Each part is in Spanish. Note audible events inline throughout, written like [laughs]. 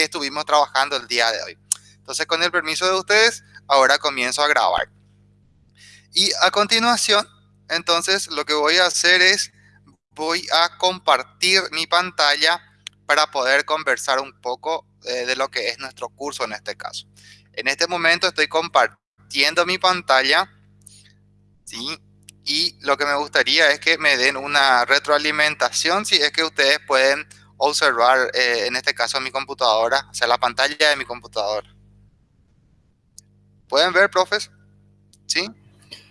estuvimos trabajando el día de hoy. Entonces, con el permiso de ustedes, ahora comienzo a grabar. Y a continuación, entonces, lo que voy a hacer es, voy a compartir mi pantalla para poder conversar un poco eh, de lo que es nuestro curso en este caso. En este momento estoy compartiendo mi pantalla, ¿sí? Y lo que me gustaría es que me den una retroalimentación si es que ustedes pueden observar, eh, en este caso, mi computadora, o sea, la pantalla de mi computadora. ¿Pueden ver, profes? ¿Sí?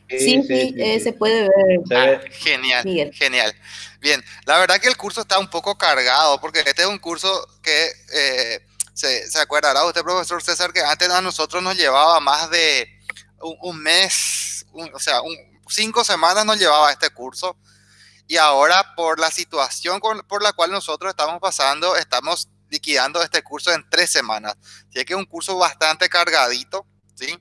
Sí, sí, eh, se puede ver. Ah, genial, genial. Bien, la verdad que el curso está un poco cargado porque este es un curso que eh, se, se, acordará usted, profesor César, que antes a nosotros nos llevaba más de un, mes, o sea, cinco semanas nos llevaba este curso y ahora por la situación por la cual nosotros estamos pasando, estamos liquidando este curso en tres semanas. Así que es un curso bastante cargadito, ¿sí?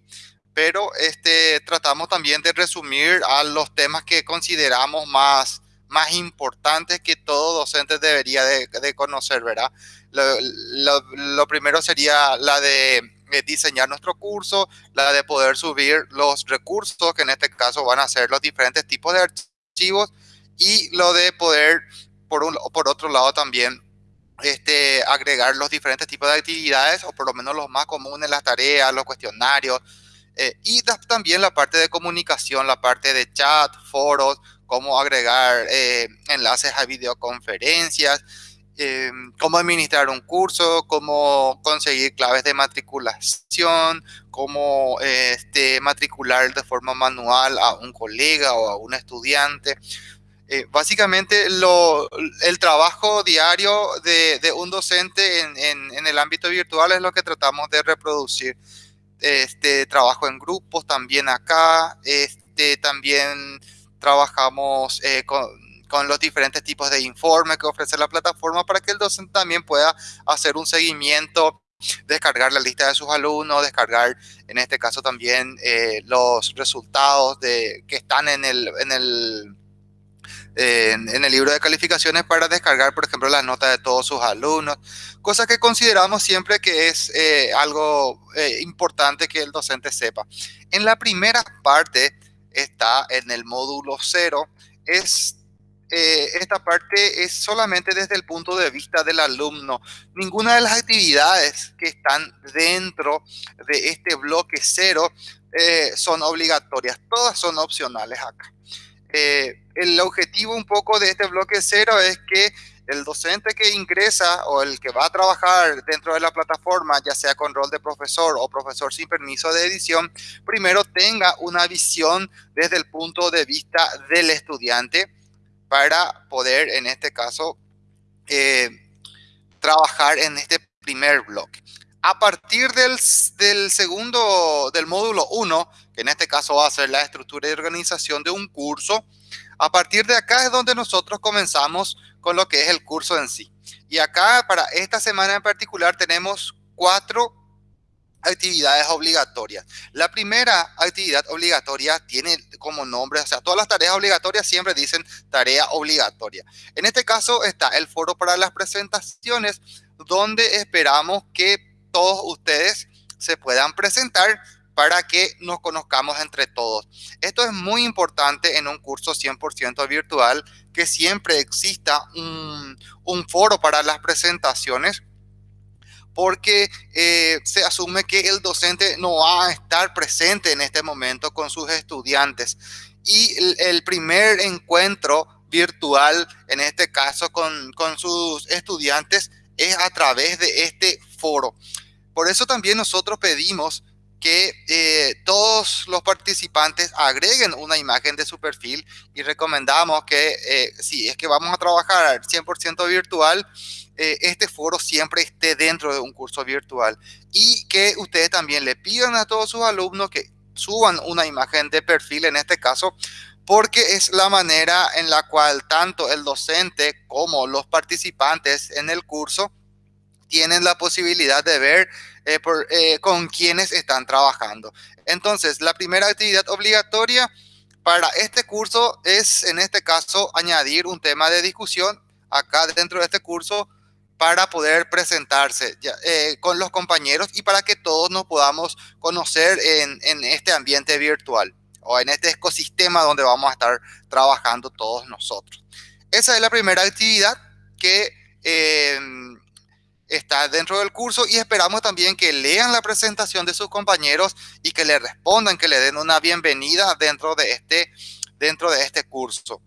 pero este, tratamos también de resumir a los temas que consideramos más, más importantes que todo docente debería de, conocer, ¿verdad? Lo, primero sería la de diseñar nuestro curso, la de poder subir los recursos, que en este caso van a ser los diferentes tipos de archivos, y lo de poder, por, un, por otro lado también, este, agregar los diferentes tipos de actividades, o por lo menos los más comunes, las tareas, los cuestionarios, eh, y también la parte de comunicación, la parte de chat, foros, cómo agregar eh, enlaces a videoconferencias, eh, cómo administrar un curso, cómo conseguir claves de matriculación, cómo este, matricular de forma manual a un colega o a un estudiante. Básicamente lo, el trabajo diario de, un docente en, el ámbito virtual es lo que tratamos de reproducir. Este, trabajo en grupos también acá, este, también trabajamos eh, con, con, los diferentes tipos de informes que ofrece la plataforma para que el docente también pueda hacer un seguimiento, descargar la lista de sus alumnos, descargar en este caso también eh, los resultados de, que están en el, en el en, el libro de calificaciones para descargar, por ejemplo, las notas de todos sus alumnos, cosa que consideramos siempre que es eh, algo eh, importante que el docente sepa. En la primera parte está en el módulo cero, es eh, esta parte es solamente desde el punto de vista del alumno. Ninguna de las actividades que están dentro de este bloque cero son obligatorias, todas son opcionales acá. Eh, el objetivo un poco de este bloque cero es que el docente que ingresa o el que va a trabajar dentro de la plataforma, ya sea con rol de profesor o profesor sin permiso de edición, primero tenga una visión desde el punto de vista del estudiante para poder, en este caso, eh, trabajar en este primer bloque. A partir del, del segundo, del módulo 1, que en este caso va a ser la estructura y organización de un curso. A partir de acá es donde nosotros comenzamos con lo que es el curso en sí. Y acá para esta semana en particular tenemos cuatro actividades obligatorias. La primera actividad obligatoria tiene como nombre, o sea, todas las tareas obligatorias siempre dicen tarea obligatoria. En este caso está el foro para las presentaciones, donde esperamos que todos ustedes se puedan presentar para que nos conozcamos entre todos. Esto es muy importante en un curso 100% virtual, que siempre exista un, foro para las presentaciones, porque eh, se asume que el docente no va a estar presente en este momento con sus estudiantes. Y el, primer encuentro virtual, en este caso con, con sus estudiantes, es a través de este foro. Por eso también nosotros pedimos que eh, todos los participantes agreguen una imagen de su perfil y recomendamos que eh, si es que vamos a trabajar 100% virtual, eh, este foro siempre esté dentro de un curso virtual y que ustedes también le pidan a todos sus alumnos que suban una imagen de perfil en este caso porque es la manera en la cual tanto el docente como los participantes en el curso tienen la posibilidad de ver eh, eh, con quienes están trabajando. Entonces, la primera actividad obligatoria para este curso es, en este caso, añadir un tema de discusión acá dentro de este curso para poder presentarse eh, con los compañeros y para que todos nos podamos conocer en, este ambiente virtual o en este ecosistema donde vamos a estar trabajando todos nosotros. Esa es la primera actividad que está dentro del curso y esperamos también que lean la presentación de sus compañeros y que le respondan, que le den una bienvenida dentro de este, dentro de este curso.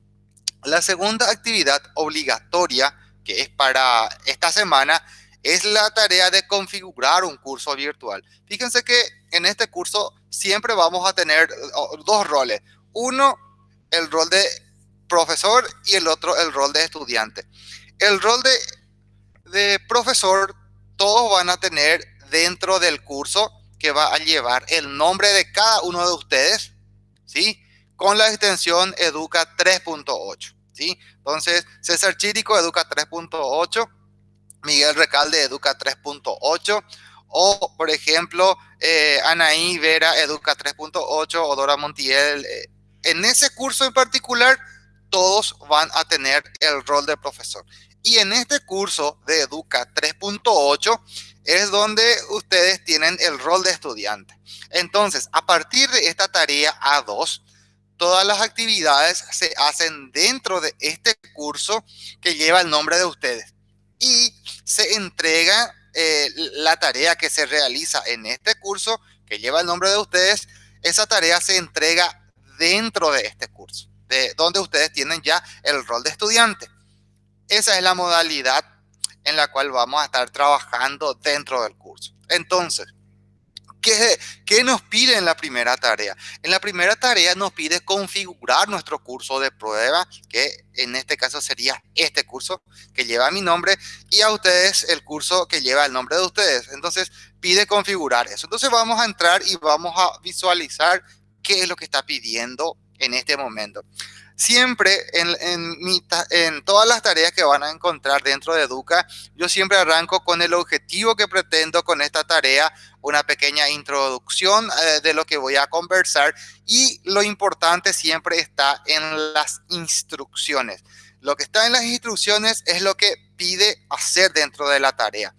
La segunda actividad obligatoria que es para esta semana, es la tarea de configurar un curso virtual. Fíjense que en este curso siempre vamos a tener dos roles. Uno, el rol de profesor y el otro, el rol de estudiante. El rol de, de profesor, todos van a tener dentro del curso que va a llevar el nombre de cada uno de ustedes, ¿sí? Con la extensión Educa 3.8. Entonces, César Chirico educa 3.8, Miguel Recalde educa 3.8, o por ejemplo, eh, Anaí Vera educa 3.8 o Dora Montiel. Eh, en ese curso en particular, todos van a tener el rol de profesor. Y en este curso de Educa 3.8 es donde ustedes tienen el rol de estudiante. Entonces, a partir de esta tarea A2, todas las actividades se hacen dentro de este curso que lleva el nombre de ustedes. Y se entrega eh, la tarea que se realiza en este curso que lleva el nombre de ustedes. Esa tarea se entrega dentro de este curso, de donde ustedes tienen ya el rol de estudiante. Esa es la modalidad en la cual vamos a estar trabajando dentro del curso. Entonces, ¿Qué, nos pide en la primera tarea? En la primera tarea nos pide configurar nuestro curso de prueba, que en este caso sería este curso que lleva mi nombre, y a ustedes el curso que lleva el nombre de ustedes. Entonces, pide configurar eso. Entonces, vamos a entrar y vamos a visualizar qué es lo que está pidiendo en este momento. Siempre en, todas las tareas que van a encontrar dentro de Educa, yo siempre arranco con el objetivo que pretendo con esta tarea, una pequeña introducción eh, de lo que voy a conversar y lo importante siempre está en las instrucciones. Lo que está en las instrucciones es lo que pide hacer dentro de la tarea.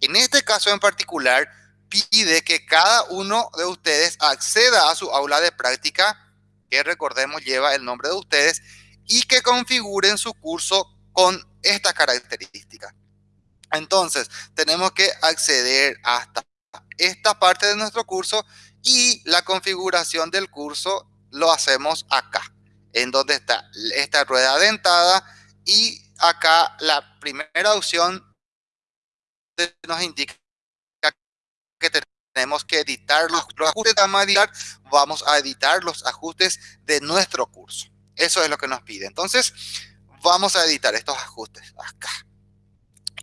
En este caso en particular, pide que cada uno de ustedes acceda a su aula de práctica que recordemos lleva el nombre de ustedes, y que configuren su curso con esta característica. Entonces, tenemos que acceder hasta esta parte de nuestro curso y la configuración del curso lo hacemos acá, en donde está esta rueda dentada y acá la primera opción nos indica que tenemos tenemos que editar los, ajustes, vamos a editar, vamos a editar los ajustes de nuestro curso. Eso es lo que nos pide. Entonces, vamos a editar estos ajustes acá.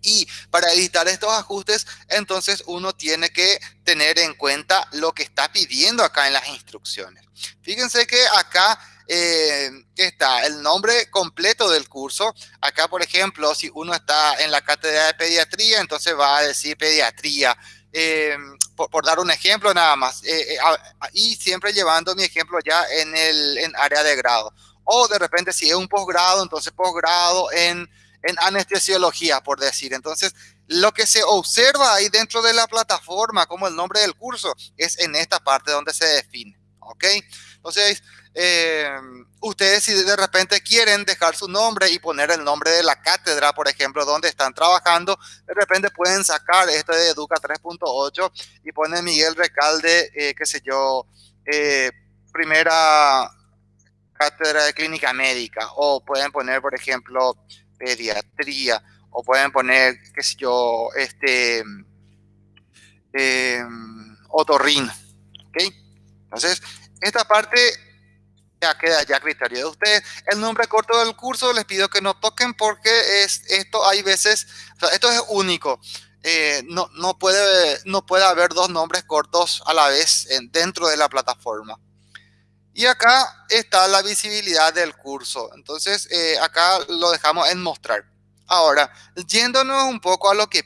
Y para editar estos ajustes, entonces uno tiene que tener en cuenta lo que está pidiendo acá en las instrucciones. Fíjense que acá eh, está el nombre completo del curso. Acá, por ejemplo, si uno está en la cátedra de pediatría, entonces va a decir pediatría. Eh, por, dar un ejemplo nada más, eh, eh, y siempre llevando mi ejemplo ya en el área de grado. O de repente si es un posgrado, entonces posgrado en, en anestesiología, por decir. Entonces, lo que se observa ahí dentro de la plataforma como el nombre del curso es en esta parte donde se define. ¿Ok? Entonces, eh, ustedes si de repente quieren dejar su nombre y poner el nombre de la cátedra, por ejemplo, donde están trabajando, de repente pueden sacar esto de Educa 3.8 y ponen Miguel Recalde, eh, qué sé yo, eh, primera cátedra de clínica médica, o pueden poner, por ejemplo, pediatría, o pueden poner, qué sé yo, este, eh, otorrino, ¿ok? Entonces, esta parte ya queda ya criterio de ustedes. El nombre corto del curso les pido que no toquen porque es, esto hay veces, esto es único. Eh, no, no, puede, no puede haber dos nombres cortos a la vez en, dentro de la plataforma. Y acá está la visibilidad del curso. Entonces, eh, acá lo dejamos en mostrar. Ahora, yéndonos un poco a lo que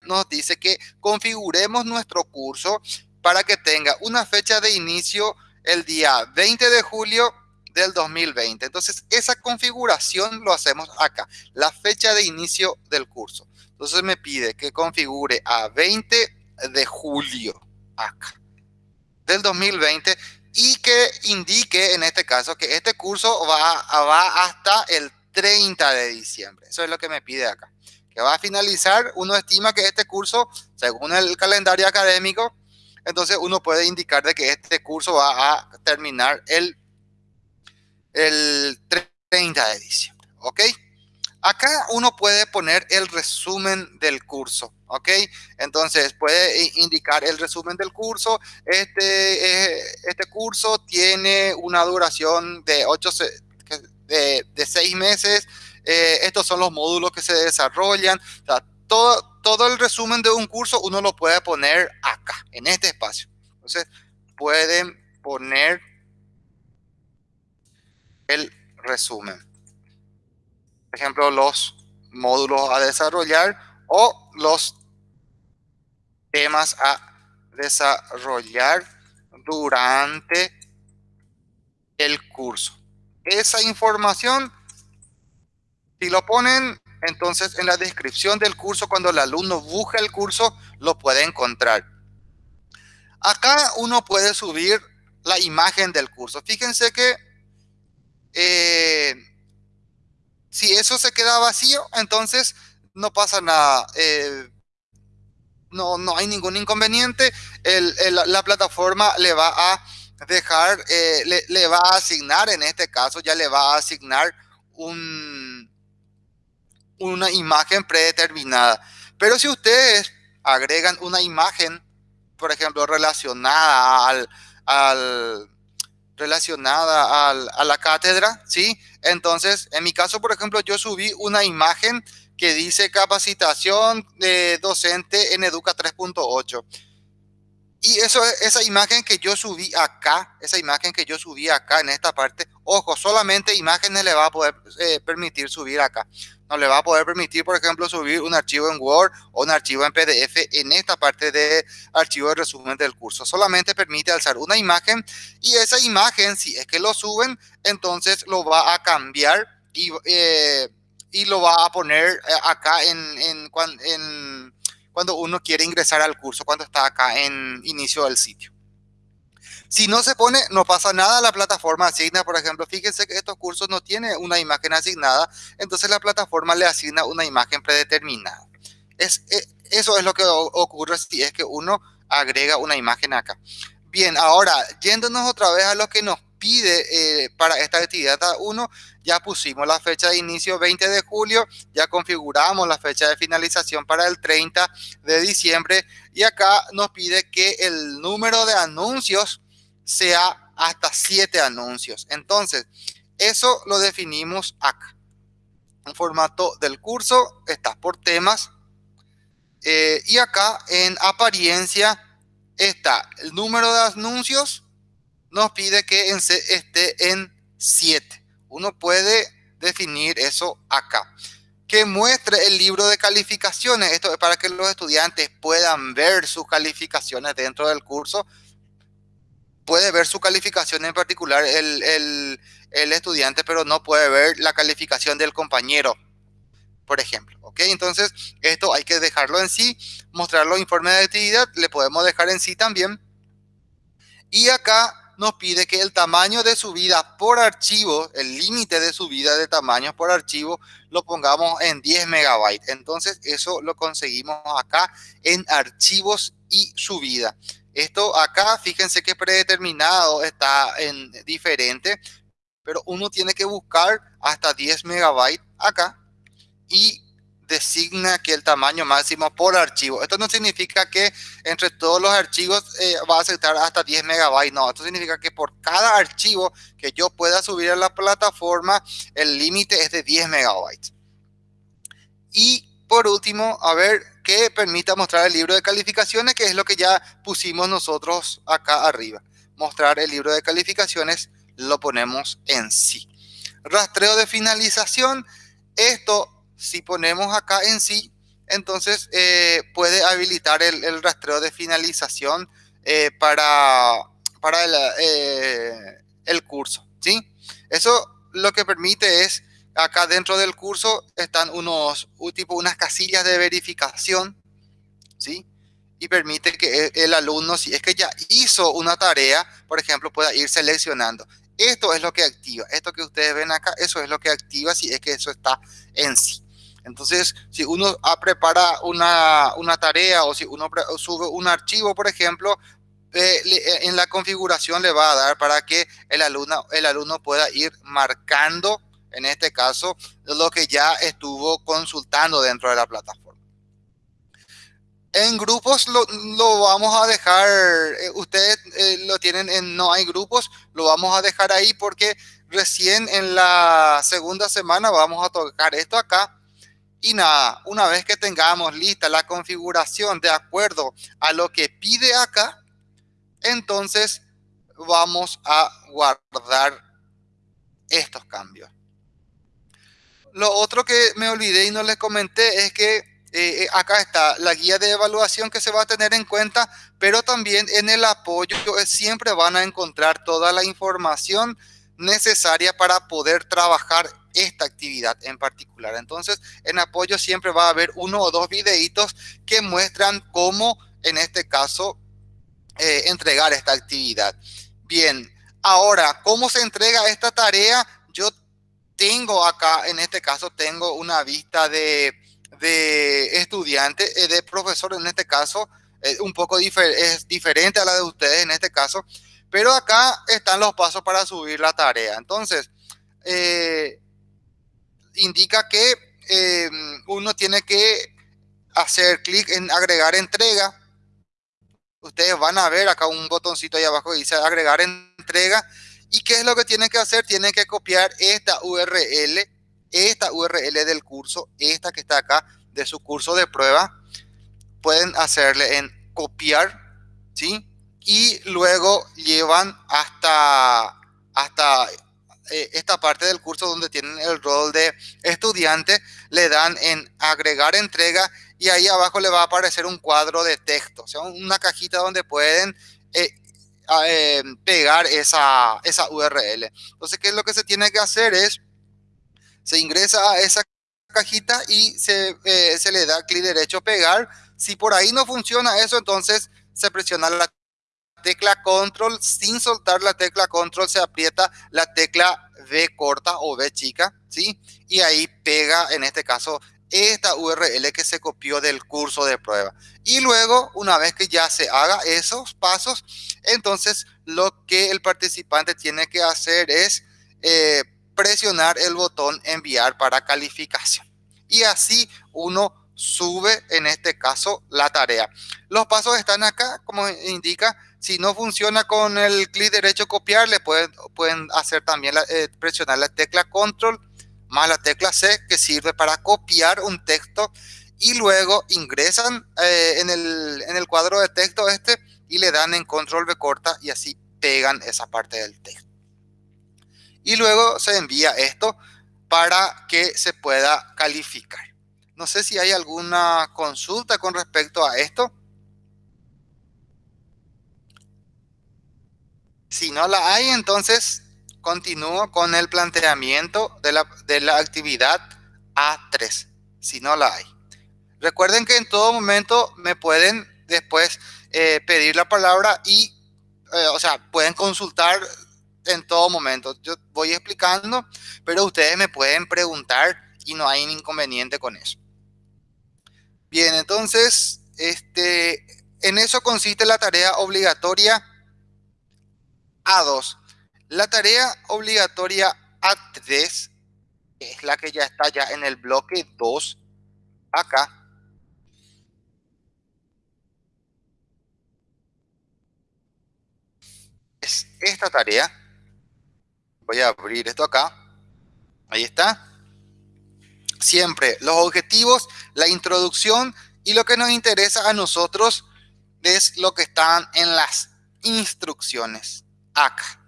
nos dice que configuremos nuestro curso para que tenga una fecha de inicio el día 20 de julio del 2020. Entonces, esa configuración lo hacemos acá, la fecha de inicio del curso. Entonces me pide que configure a 20 de julio acá del 2020 y que indique en este caso que este curso va, va hasta el 30 de diciembre. Eso es lo que me pide acá. Que va a finalizar, uno estima que este curso, según el calendario académico, entonces uno puede indicar de que este curso va a terminar el, el 30 de diciembre. ¿Ok? Acá uno puede poner el resumen del curso, ¿ok? Entonces puede indicar el resumen del curso. Este, eh, este curso tiene una duración de, 8, de, de seis meses. Eh, estos son los módulos que se desarrollan. todo, todo el resumen de un curso uno lo puede poner acá, en este espacio. Entonces pueden poner el resumen por ejemplo, los módulos a desarrollar o los temas a desarrollar durante el curso. Esa información, si lo ponen entonces en la descripción del curso, cuando el alumno busca el curso, lo puede encontrar. Acá uno puede subir la imagen del curso. Fíjense que eh, si eso se queda vacío, entonces no pasa nada. Eh, no, no hay ningún inconveniente. la plataforma le va a dejar, eh, le, va a asignar, en este caso ya le va a asignar un, una imagen predeterminada. Pero si ustedes agregan una imagen, por ejemplo, relacionada al, al relacionada a la cátedra, ¿sí? Entonces, en mi caso, por ejemplo, yo subí una imagen que dice capacitación de docente en Educa 3.8. Y eso, esa imagen que yo subí acá, esa imagen que yo subí acá en esta parte, ojo, solamente imágenes le va a poder eh, permitir subir acá no le va a poder permitir, por ejemplo, subir un archivo en Word o un archivo en PDF en esta parte de archivo de resumen del curso. Solamente permite alzar una imagen y esa imagen, si es que lo suben, entonces lo va a cambiar y, eh, y lo va a poner eh, acá en, en, en, cuando uno quiere ingresar al curso, cuando está acá en inicio del sitio. Si no se pone, no pasa nada, la plataforma asigna, por ejemplo, fíjense que estos cursos no tienen una imagen asignada, entonces la plataforma le asigna una imagen predeterminada. Es, eh, eso es lo que ocurre si es que uno agrega una imagen acá. Bien, ahora, yéndonos otra vez a lo que nos pide eh, para esta actividad 1, ya pusimos la fecha de inicio 20 de julio, ya configuramos la fecha de finalización para el 30 de diciembre y acá nos pide que el número de anuncios sea hasta siete anuncios. Entonces, eso lo definimos acá. Un formato del curso está por temas. Eh, y acá en apariencia está el número de anuncios. Nos pide que esté en 7. Uno puede definir eso acá. Que muestre el libro de calificaciones. Esto es para que los estudiantes puedan ver sus calificaciones dentro del curso puede ver su calificación en particular el, estudiante, pero no puede ver la calificación del compañero, por ejemplo. ¿Ok? Entonces, esto hay que dejarlo en sí, mostrarlo informe de actividad, le podemos dejar en sí también. Y acá nos pide que el tamaño de subida por archivo, el límite de subida de tamaños por archivo, lo pongamos en 10 megabytes. Entonces, eso lo conseguimos acá en archivos y subida. Esto acá, fíjense que predeterminado está en diferente, pero uno tiene que buscar hasta 10 megabytes acá y designa que el tamaño máximo por archivo. Esto no significa que entre todos los archivos eh, va a aceptar hasta 10 megabytes. No, esto significa que por cada archivo que yo pueda subir a la plataforma, el límite es de 10 megabytes. Y por último, a ver, que permita mostrar el libro de calificaciones, que es lo que ya pusimos nosotros acá arriba. Mostrar el libro de calificaciones lo ponemos en sí. Rastreo de finalización, esto si ponemos acá en sí, entonces eh, puede habilitar el, rastreo de finalización eh, para, para el, eh, el curso. ¿sí? Eso lo que permite es, acá dentro del curso están unos, tipo unas casillas de verificación, ¿sí? Y permite que el alumno, si es que ya hizo una tarea, por ejemplo, pueda ir seleccionando. Esto es lo que activa. Esto que ustedes ven acá, eso es lo que activa si es que eso está en sí. Entonces, si uno prepara una, una tarea o si uno sube un archivo, por ejemplo, eh, eh, en la configuración le va a dar para que el alumno, el alumno pueda ir marcando, en este caso, lo que ya estuvo consultando dentro de la plataforma. En grupos lo, vamos a dejar, eh, ustedes lo tienen en no hay grupos, lo vamos a dejar ahí porque recién en la segunda semana vamos a tocar esto acá. Y nada, una vez que tengamos lista la configuración de acuerdo a lo que pide acá, entonces vamos a guardar estos cambios. Lo otro que me olvidé y no les comenté es que eh, eh, acá está la guía de evaluación que se va a tener en cuenta, pero también en el apoyo eh, siempre van a encontrar toda la información necesaria para poder trabajar esta actividad en particular. Entonces, en apoyo siempre va a haber uno o dos videitos que muestran cómo, en este caso, entregar esta actividad. Bien, ahora, ¿cómo se entrega esta tarea? Yo tengo acá, en este caso, tengo una vista de, de estudiante, eh, de profesor en este caso, eh, un poco es diferente a la de ustedes en este caso, pero acá están los pasos para subir la tarea. Entonces, indica que uno tiene que hacer clic en agregar entrega, ustedes van a ver acá un botoncito ahí abajo que dice agregar entrega. ¿Y qué es lo que tienen que hacer? Tienen que copiar esta URL, esta URL del curso, esta que está acá de su curso de prueba. Pueden hacerle en copiar, ¿sí? Y luego llevan hasta, hasta eh, esta parte del curso donde tienen el rol de estudiante, le dan en agregar entrega y ahí abajo le va a aparecer un cuadro de texto, o sea, una cajita donde pueden eh, eh, pegar esa, esa URL. Entonces, ¿qué es lo que se tiene que hacer? Es, se ingresa a esa cajita y se, se le da clic derecho pegar. Si por ahí no funciona eso, entonces se presiona la tecla control, sin soltar la tecla control, se aprieta la tecla V corta o V chica, ¿sí? Y ahí pega, en este caso, esta URL que se copió del curso de prueba. Y luego, una vez que ya se haga esos pasos, entonces lo que el participante tiene que hacer es eh, presionar el botón enviar para calificación. Y así uno sube, en este caso, la tarea. Los pasos están acá, como indica, si no funciona con el clic derecho copiar, le pueden, pueden hacer también eh, presionar la tecla control más la tecla C que sirve para copiar un texto y luego ingresan eh, en, el, en el cuadro de texto este y le dan en control B corta y así pegan esa parte del texto. Y luego se envía esto para que se pueda calificar. No sé si hay alguna consulta con respecto a esto. Si no la hay, entonces continúo con el planteamiento de la, de la actividad A3, si no la hay. Recuerden que en todo momento me pueden después eh, pedir la palabra y, eh, o sea, pueden consultar en todo momento. Yo voy explicando, pero ustedes me pueden preguntar y no hay inconveniente con eso. Bien, entonces, este, en eso consiste la tarea obligatoria a2. La tarea obligatoria A3 es la que ya está ya en el bloque 2 acá. Es esta tarea. Voy a abrir esto acá. Ahí está. Siempre los objetivos, la introducción y lo que nos interesa a nosotros es lo que están en las instrucciones acá.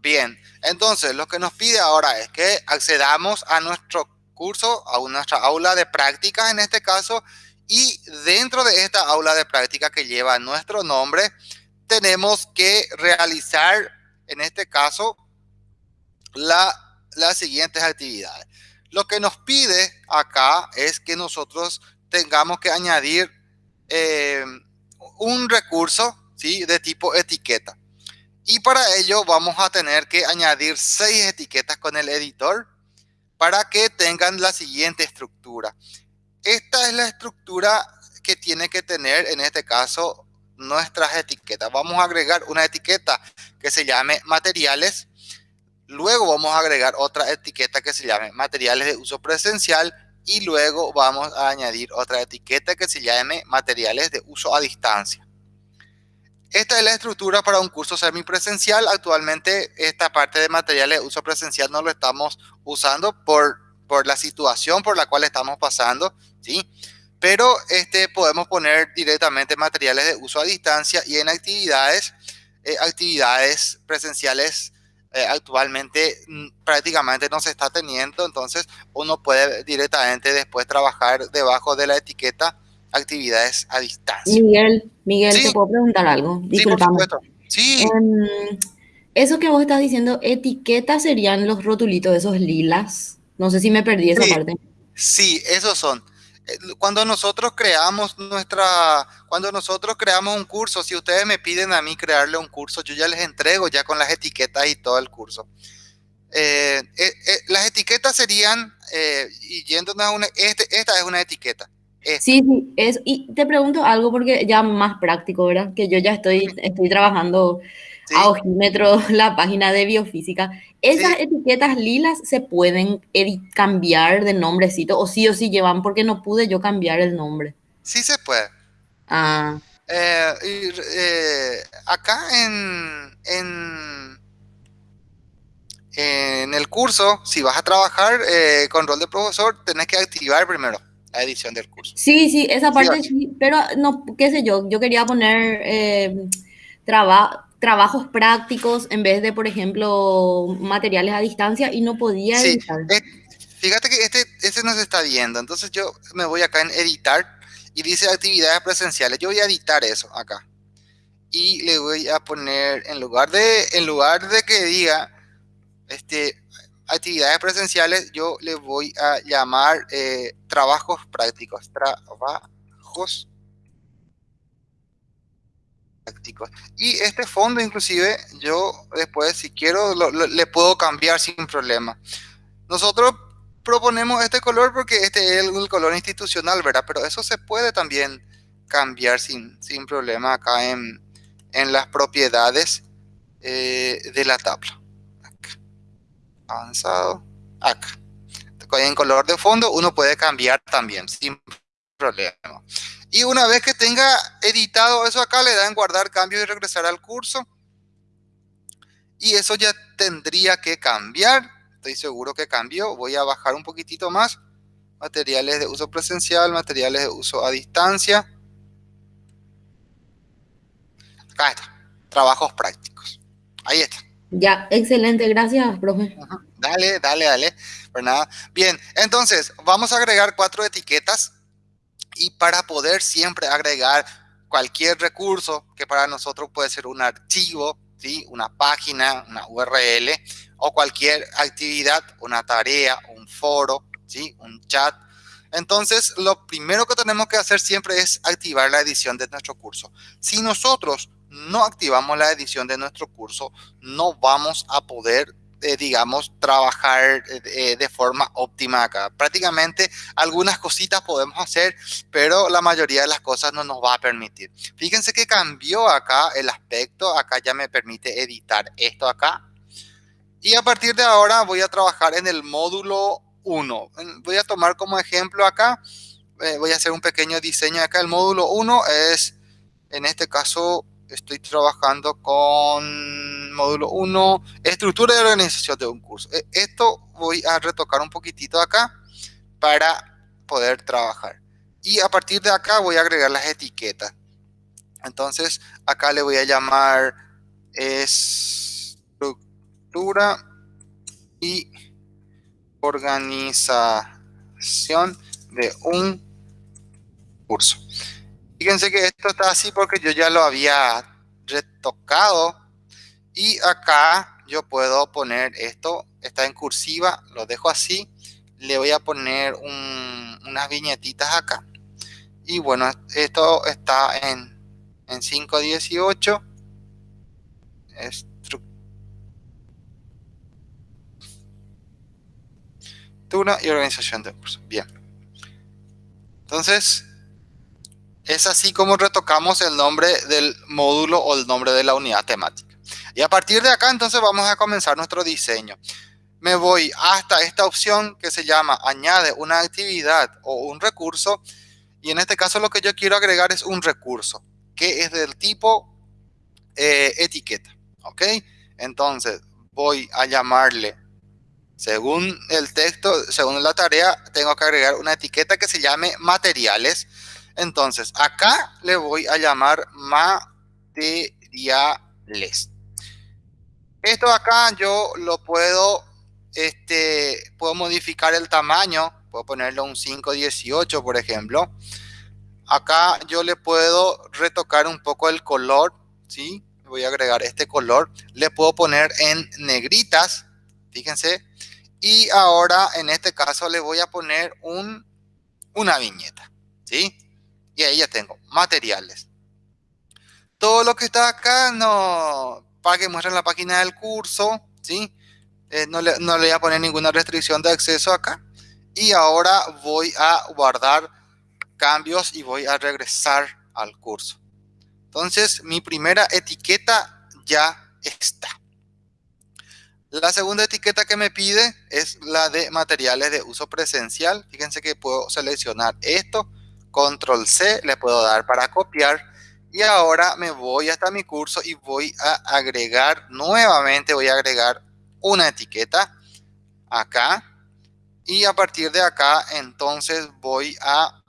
Bien, entonces lo que nos pide ahora es que accedamos a nuestro curso, a nuestra aula de práctica en este caso, y dentro de esta aula de práctica que lleva nuestro nombre, tenemos que realizar, en este caso, las siguientes actividades. Lo que nos pide acá es que nosotros tengamos que añadir eh, un recurso ¿sí? de tipo etiqueta. Y para ello vamos a tener que añadir seis etiquetas con el editor para que tengan la siguiente estructura. Esta es la estructura que tiene que tener en este caso nuestras etiquetas. Vamos a agregar una etiqueta que se llame materiales Luego vamos a agregar otra etiqueta que se llame materiales de uso presencial y luego vamos a añadir otra etiqueta que se llame materiales de uso a distancia. Esta es la estructura para un curso semipresencial. Actualmente esta parte de materiales de uso presencial no lo estamos usando por, por la situación por la cual estamos pasando, ¿sí? Pero este, podemos poner directamente materiales de uso a distancia y en actividades, eh, actividades presenciales eh, actualmente mm, prácticamente no se está teniendo, entonces uno puede directamente después trabajar debajo de la etiqueta actividades a distancia. Miguel, Miguel, ¿te puedo preguntar algo? Disculpame. Sí, em, eso que vos estás diciendo, etiquetas serían los rotulitos, esos lilas. No sé si me perdí esa parte. Sí, esos son cuando nosotros creamos nuestra, cuando nosotros creamos un curso, si ustedes me piden a mí crearle un curso, yo ya les entrego ya con las etiquetas y todo el curso. Eh, eh, eh, las etiquetas serían, y yéndonos a una, este, esta es una etiqueta. Sí, sí, es, y te pregunto algo porque ya más práctico, ¿verdad? Que yo ya estoy, estoy trabajando a ojímetro [laughs] la página de biofísica. ¿Esas etiquetas lilas se pueden cambiar de nombrecito o sí o sí llevan? Porque no pude yo cambiar el nombre. Sí se puede. Ah. Eh, eh, acá en, en, en, el curso, si vas a trabajar eh, con rol de profesor, tenés que activar primero la edición del curso. Sí, sí, esa parte sí, pero no, qué sé yo, yo quería poner trabajo trabajos prácticos en vez de, por ejemplo, materiales a distancia y no podía editar. Eh, fíjate que este, este no se está viendo, entonces yo me voy acá en editar y dice actividades presenciales. Yo voy a editar eso acá y le voy a poner en lugar de en lugar de que diga este actividades presenciales, yo le voy a llamar eh, trabajos prácticos, trabajos y este fondo inclusive yo después si quiero le puedo cambiar sin problema. Nosotros proponemos este color porque este es el, color institucional, ¿verdad? Pero eso se puede también cambiar sin, sin problema acá en, en las propiedades eh, de la tabla. Avanzado. Acá. En color de fondo uno puede cambiar también sin problema. Y una vez que tenga editado eso acá, le da en guardar cambios y regresar al curso. Y eso ya tendría que cambiar. Estoy seguro que cambió. Voy a bajar un poquitito más. Materiales de uso presencial, materiales de uso a distancia. Acá está. Trabajos prácticos. Ahí está. Ya, excelente. Gracias, profe. Dale, dale, dale. Pues nada. Bien, entonces vamos a agregar cuatro etiquetas y para poder siempre agregar cualquier recurso que para nosotros puede ser un archivo, ¿sí? una página, una URL o cualquier actividad, una tarea, un foro, ¿sí? un chat. Entonces, lo primero que tenemos que hacer siempre es activar la edición de nuestro curso. Si nosotros no activamos la edición de nuestro curso, no vamos a poder eh, digamos, trabajar eh, de forma óptima acá. Prácticamente algunas cositas podemos hacer, pero la mayoría de las cosas no nos va a permitir. Fíjense que cambió acá el aspecto, acá ya me permite editar esto acá. Y a partir de ahora voy a trabajar en el módulo 1. Voy a tomar como ejemplo acá, eh, voy a hacer un pequeño diseño acá. El módulo 1 es, en este caso, estoy trabajando con módulo 1, estructura de organización de un curso. E, esto voy a retocar un poquitito acá para poder trabajar. Y a partir de acá voy a agregar las etiquetas. Entonces acá le voy a llamar estructura y organización de un curso. Fíjense que esto está así porque yo ya lo había retocado Y acá yo puedo poner esto, está en cursiva, lo dejo así. Le voy a poner unas viñetitas acá. Y bueno, esto está en, en 518. Estructura y organización de curso. Bien. Entonces, es así como retocamos el nombre del módulo o el nombre de la unidad temática. Y a partir de acá entonces vamos a comenzar nuestro diseño. Me voy hasta esta opción que se llama añade una actividad o un recurso. Y en este caso lo que yo quiero agregar es un recurso que es del tipo eh, etiqueta. ¿Ok? Entonces voy a llamarle, según el texto, según la tarea, tengo que agregar una etiqueta que se llame materiales. Entonces acá le voy a llamar materiales. Esto acá yo lo puedo, este, puedo modificar el tamaño, puedo ponerle un 518 por ejemplo. Acá yo le puedo retocar un poco el color, ¿sí? Voy a agregar este color. Le puedo poner en negritas, fíjense. Y ahora en este caso le voy a poner un, una viñeta, ¿sí? Y ahí ya tengo materiales. Todo lo que está acá no, para que muestren la página del curso, ¿sí? Eh, no, le, no le voy a poner ninguna restricción de acceso acá. Y ahora voy a guardar cambios y voy a regresar al curso. Entonces, mi primera etiqueta ya está. La segunda etiqueta que me pide es la de materiales de uso presencial. Fíjense que puedo seleccionar esto, control C, le puedo dar para copiar y ahora me voy hasta mi curso y voy a agregar nuevamente, voy a agregar una etiqueta acá. Y a partir de acá, entonces voy a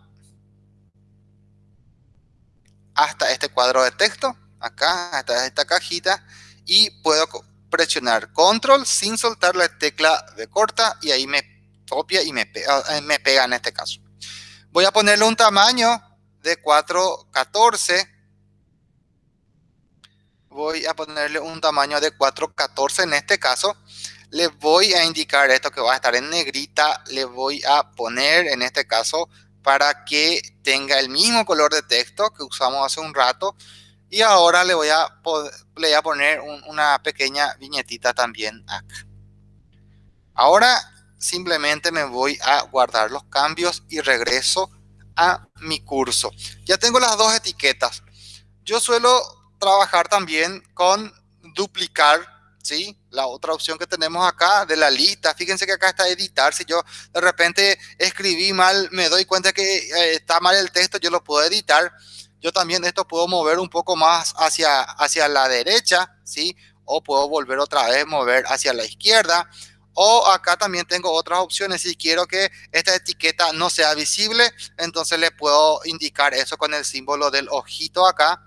hasta este cuadro de texto, acá, hasta esta cajita, y puedo presionar control sin soltar la tecla de corta y ahí me copia y me pega, eh, me pega en este caso. Voy a ponerle un tamaño de 414 voy a ponerle un tamaño de 414 en este caso. Le voy a indicar esto que va a estar en negrita. Le voy a poner en este caso para que tenga el mismo color de texto que usamos hace un rato. Y ahora le voy a, le voy a poner una pequeña viñetita también acá. Ahora simplemente me voy a guardar los cambios y regreso a mi curso. Ya tengo las dos etiquetas. Yo suelo trabajar también con duplicar, ¿sí? La otra opción que tenemos acá de la lista, fíjense que acá está editar, si yo de repente escribí mal, me doy cuenta que eh, está mal el texto, yo lo puedo editar. Yo también esto puedo mover un poco más hacia, hacia la derecha, ¿sí? O puedo volver otra vez, mover hacia la izquierda. O acá también tengo otras opciones. Si quiero que esta etiqueta no sea visible, entonces le puedo indicar eso con el símbolo del ojito acá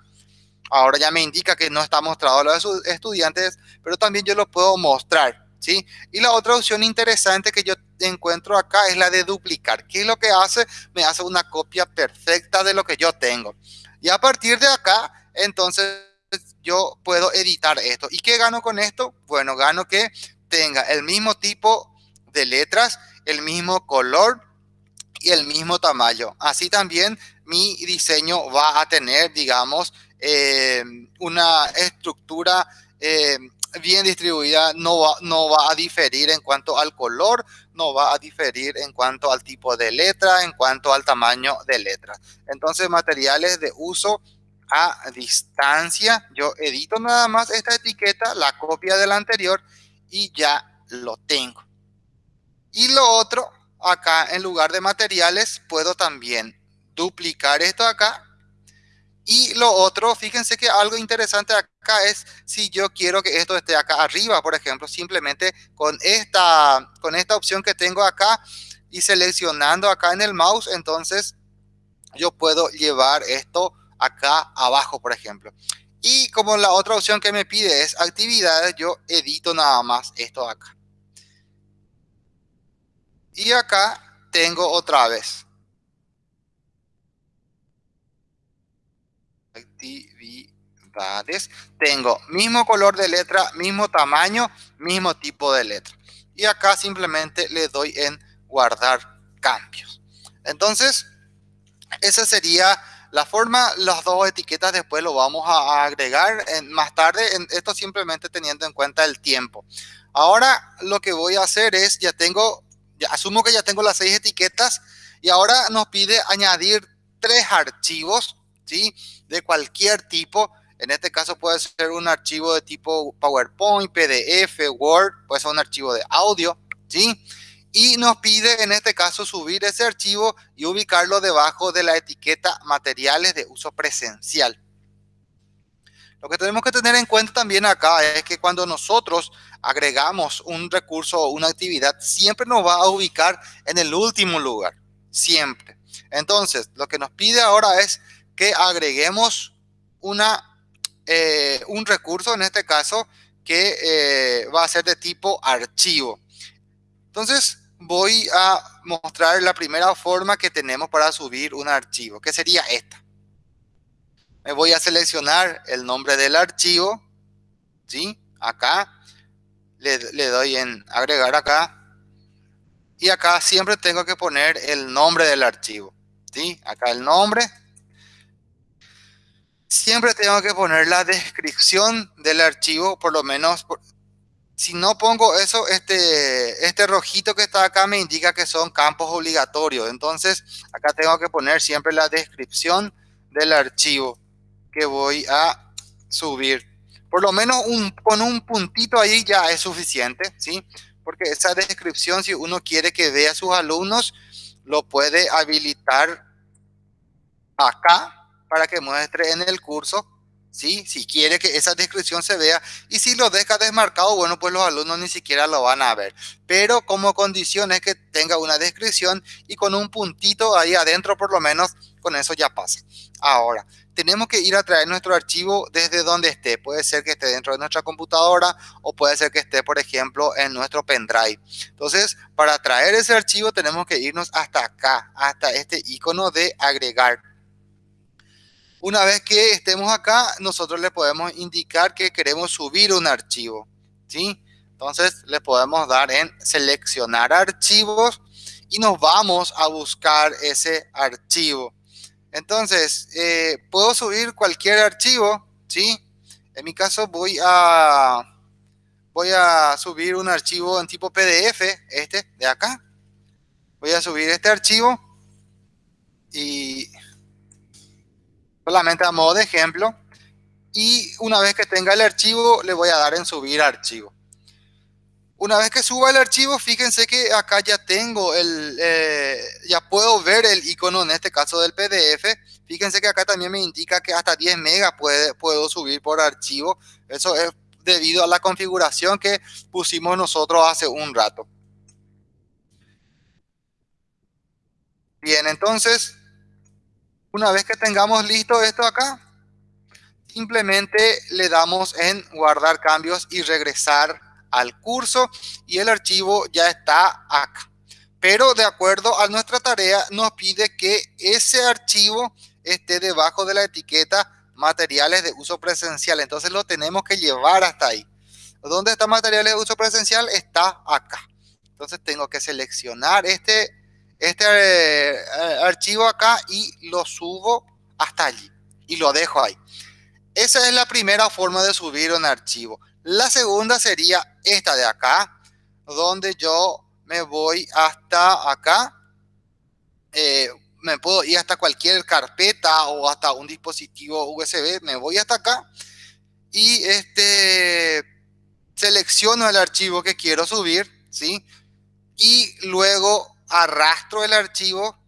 ahora ya me indica que no está mostrado a los estudiantes, pero también yo lo puedo mostrar, ¿sí? Y la otra opción interesante que yo encuentro acá es la de duplicar. ¿Qué es lo que hace? Me hace una copia perfecta de lo que yo tengo. Y a partir de acá, entonces yo puedo editar esto. ¿Y qué gano con esto? Bueno, gano que tenga el mismo tipo de letras, el mismo color y el mismo tamaño. Así también mi diseño va a tener, digamos, eh, una estructura eh, bien distribuida no va, no va a diferir en cuanto al color, no va a diferir en cuanto al tipo de letra, en cuanto al tamaño de letra. Entonces, materiales de uso a distancia. Yo edito nada más esta etiqueta, la copia de la anterior y ya lo tengo. Y lo otro, acá en lugar de materiales, puedo también duplicar esto acá y lo otro, fíjense que algo interesante acá es si yo quiero que esto esté acá arriba, por ejemplo, simplemente con esta, con esta opción que tengo acá y seleccionando acá en el mouse, entonces yo puedo llevar esto acá abajo, por ejemplo. Y como la otra opción que me pide es actividades, yo edito nada más esto acá. Y acá tengo otra vez actividades. tengo mismo color de letra, mismo tamaño, mismo tipo de letra. Y acá simplemente le doy en guardar cambios. Entonces, esa sería la forma, las dos etiquetas después lo vamos a agregar en, más tarde, en, esto simplemente teniendo en cuenta el tiempo. Ahora lo que voy a hacer es, ya tengo, asumo que ya tengo las seis etiquetas y ahora nos pide añadir tres archivos, ¿sí? De cualquier tipo. En este caso puede ser un archivo de tipo PowerPoint, PDF, Word, puede ser un archivo de audio, ¿sí? Y nos pide en este caso subir ese archivo y ubicarlo debajo de la etiqueta materiales de uso presencial. Lo que tenemos que tener en cuenta también acá es que cuando nosotros agregamos un recurso o una actividad, siempre nos va a ubicar en el último lugar, siempre. Entonces, lo que nos pide ahora es que agreguemos una, eh, un recurso, en este caso, que eh, va a ser de tipo archivo. Entonces, voy a mostrar la primera forma que tenemos para subir un archivo, que sería esta. Me voy a seleccionar el nombre del archivo, ¿sí? Acá, le, le doy en agregar acá, y acá siempre tengo que poner el nombre del archivo, ¿sí? Acá el nombre. Siempre tengo que poner la descripción del archivo, por lo menos si no pongo eso, este, este rojito que está acá me indica que son campos obligatorios. Entonces, acá tengo que poner siempre la descripción del archivo que voy a subir. Por lo menos un, con un puntito ahí ya es suficiente, ¿sí? Porque esa descripción, si uno quiere que vea a sus alumnos, lo puede habilitar acá para que muestre en el curso ¿sí? Si quiere que esa descripción se vea y si lo deja desmarcado, bueno, pues los alumnos ni siquiera lo van a ver. Pero como condición es que tenga una descripción y con un puntito ahí adentro por lo menos, con eso ya pasa. Ahora, tenemos que ir a traer nuestro archivo desde donde esté. Puede ser que esté dentro de nuestra computadora o puede ser que esté, por ejemplo, en nuestro pendrive. Entonces, para traer ese archivo tenemos que irnos hasta acá, hasta este icono de agregar una vez que estemos acá, nosotros le podemos indicar que queremos subir un archivo, ¿sí? Entonces le podemos dar en seleccionar archivos y nos vamos a buscar ese archivo. Entonces, eh, puedo subir cualquier archivo, ¿sí? En mi caso voy a, voy a subir un archivo en tipo PDF, este de acá. Voy a subir este archivo y solamente a modo de ejemplo. Y una vez que tenga el archivo, le voy a dar en subir archivo. Una vez que suba el archivo, fíjense que acá ya tengo el, eh, ya puedo ver el icono en este caso del PDF. Fíjense que acá también me indica que hasta 10 megas puede, puedo subir por archivo. Eso es debido a la configuración que pusimos nosotros hace un rato. Bien, entonces una vez que tengamos listo esto acá, simplemente le damos en guardar cambios y regresar al curso y el archivo ya está acá. Pero de acuerdo a nuestra tarea nos pide que ese archivo esté debajo de la etiqueta materiales de uso presencial. Entonces lo tenemos que llevar hasta ahí. ¿Dónde está materiales de uso presencial? Está acá. Entonces tengo que seleccionar este este eh, archivo acá y lo subo hasta allí y lo dejo ahí. Esa es la primera forma de subir un archivo. La segunda sería esta de acá, donde yo me voy hasta acá. Eh, me puedo ir hasta cualquier carpeta o hasta un dispositivo USB. Me voy hasta acá y este selecciono el archivo que quiero subir, ¿sí? Y luego arrastro el archivo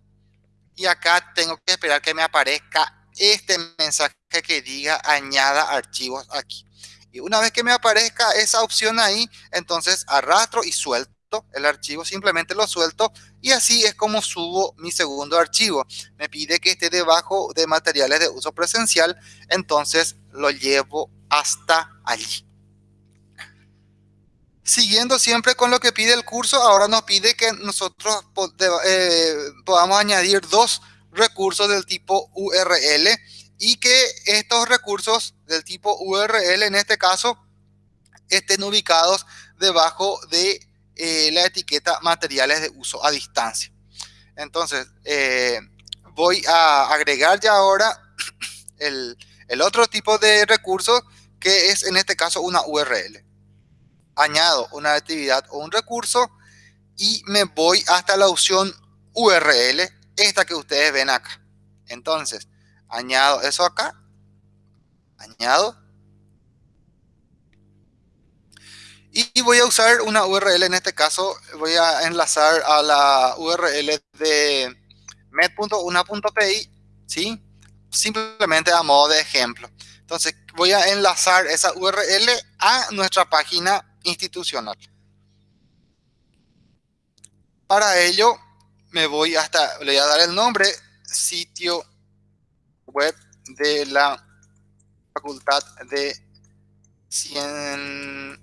y acá tengo que esperar que me aparezca este mensaje que diga añada archivos aquí. Y una vez que me aparezca esa opción ahí, entonces arrastro y suelto el archivo, simplemente lo suelto y así es como subo mi segundo archivo. Me pide que esté debajo de materiales de uso presencial, entonces lo llevo hasta allí. Siguiendo siempre con lo que pide el curso, ahora nos pide que nosotros eh, podamos añadir dos recursos del tipo URL y que estos recursos del tipo URL en este caso estén ubicados debajo de eh, la etiqueta materiales de uso a distancia. Entonces, eh, voy a agregar ya ahora el, el otro tipo de recurso que es en este caso una URL. Añado una actividad o un recurso y me voy hasta la opción URL, esta que ustedes ven acá. Entonces, añado eso acá, añado. Y voy a usar una URL, en este caso voy a enlazar a la URL de med.una.pi, ¿sí? Simplemente a modo de ejemplo. Entonces voy a enlazar esa URL a nuestra página institucional. Para ello me voy hasta, le voy a dar el nombre, sitio web de la Facultad de Ciencias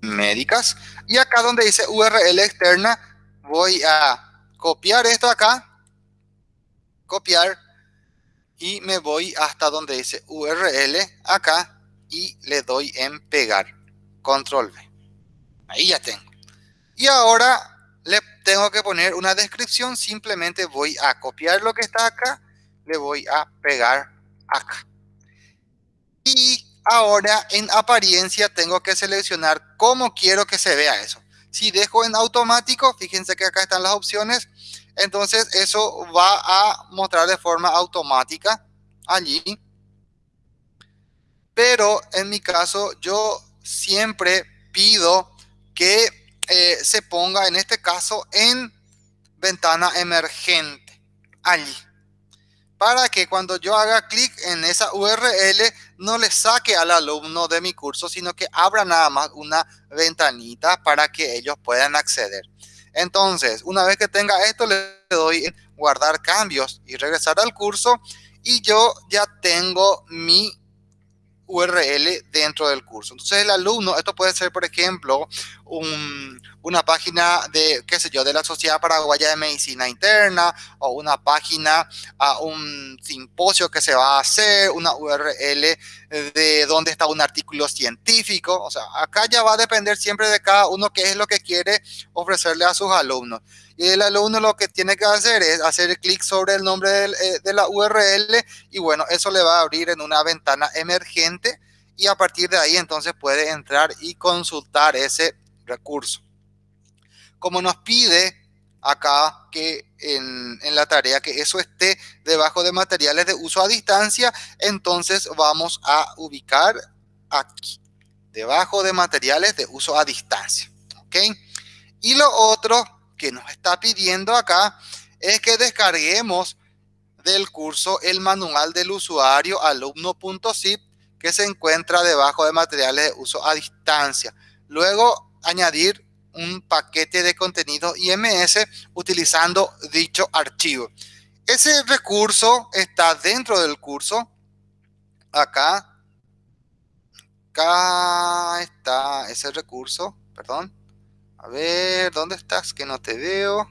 Médicas. Y acá donde dice URL externa, voy a copiar esto acá, copiar, y me voy hasta donde dice URL acá y le doy en pegar. Control V. Ahí ya tengo. Y ahora le tengo que poner una descripción, simplemente voy a copiar lo que está acá, le voy a pegar acá. Y ahora en apariencia tengo que seleccionar cómo quiero que se vea eso. Si dejo en automático, fíjense que acá están las opciones, entonces eso va a mostrar de forma automática allí. Pero en mi caso yo siempre pido que eh, se ponga en este caso en ventana emergente allí para que cuando yo haga clic en esa URL no le saque al alumno de mi curso, sino que abra nada más una ventanita para que ellos puedan acceder. Entonces, una vez que tenga esto, le doy en guardar cambios y regresar al curso y yo ya tengo mi URL dentro del curso. Entonces el alumno, esto puede ser, por ejemplo, una página de, qué sé yo, de la Sociedad Paraguaya de Medicina Interna o una página a un simposio que se va a hacer, una URL de dónde está un artículo científico. O sea, acá ya va a depender siempre de cada uno qué es lo que quiere ofrecerle a sus alumnos. Y el alumno lo que tiene que hacer es hacer clic sobre el nombre eh, de la URL y bueno, eso le va a abrir en una ventana emergente y a partir de ahí entonces puede entrar y consultar ese recurso. Como nos pide acá que en, en, la tarea que eso esté debajo de materiales de uso a distancia, entonces vamos a ubicar aquí, debajo de materiales de uso a distancia. ¿Ok? Y lo otro que nos está pidiendo acá es que descarguemos del curso el manual del usuario alumno.zip que se encuentra debajo de materiales de uso a distancia. Luego añadir un paquete de contenido IMS utilizando dicho archivo. Ese recurso está dentro del curso. Acá. Acá está ese recurso. Perdón. A ver, ¿dónde estás? Que no te veo.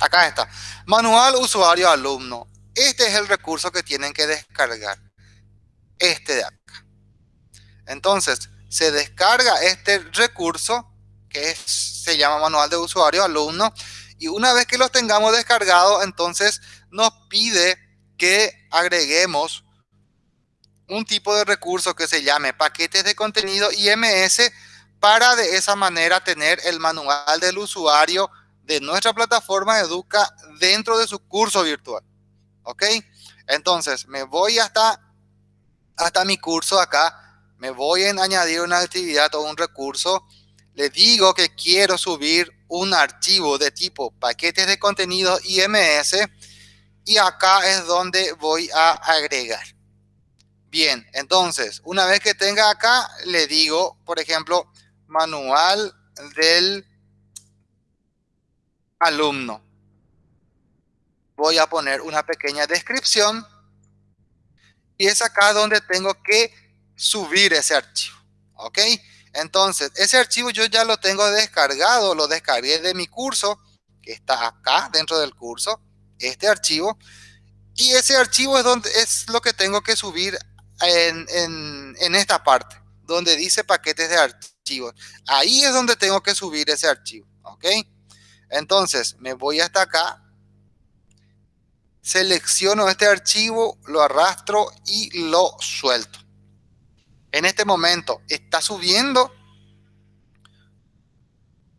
Acá está. Manual usuario alumno. Este es el recurso que tienen que descargar. Este de acá. Entonces, se descarga este recurso que se llama manual de usuario alumno. Y una vez que los tengamos descargados, entonces nos pide que agreguemos un tipo de recurso que se llame paquetes de contenido IMS para de esa manera tener el manual del usuario de nuestra plataforma Educa dentro de su curso virtual. ¿Ok? Entonces, me voy hasta, hasta mi curso acá, me voy a añadir una actividad o un recurso, le digo que quiero subir un archivo de tipo paquetes de contenido IMS y acá es donde voy a agregar. Bien, entonces, una vez que tenga acá, le digo, por ejemplo, manual del alumno. Voy a poner una pequeña descripción y es acá donde tengo que subir ese archivo. ¿Ok? Entonces, ese archivo yo ya lo tengo descargado, lo descargué de mi curso, que está acá dentro del curso, este archivo. Y ese archivo es, donde, es lo que tengo que subir en, en, en esta parte, donde dice paquetes de archivos. Ahí es donde tengo que subir ese archivo, ¿ok? Entonces, me voy hasta acá, selecciono este archivo, lo arrastro y lo suelto. En este momento está subiendo.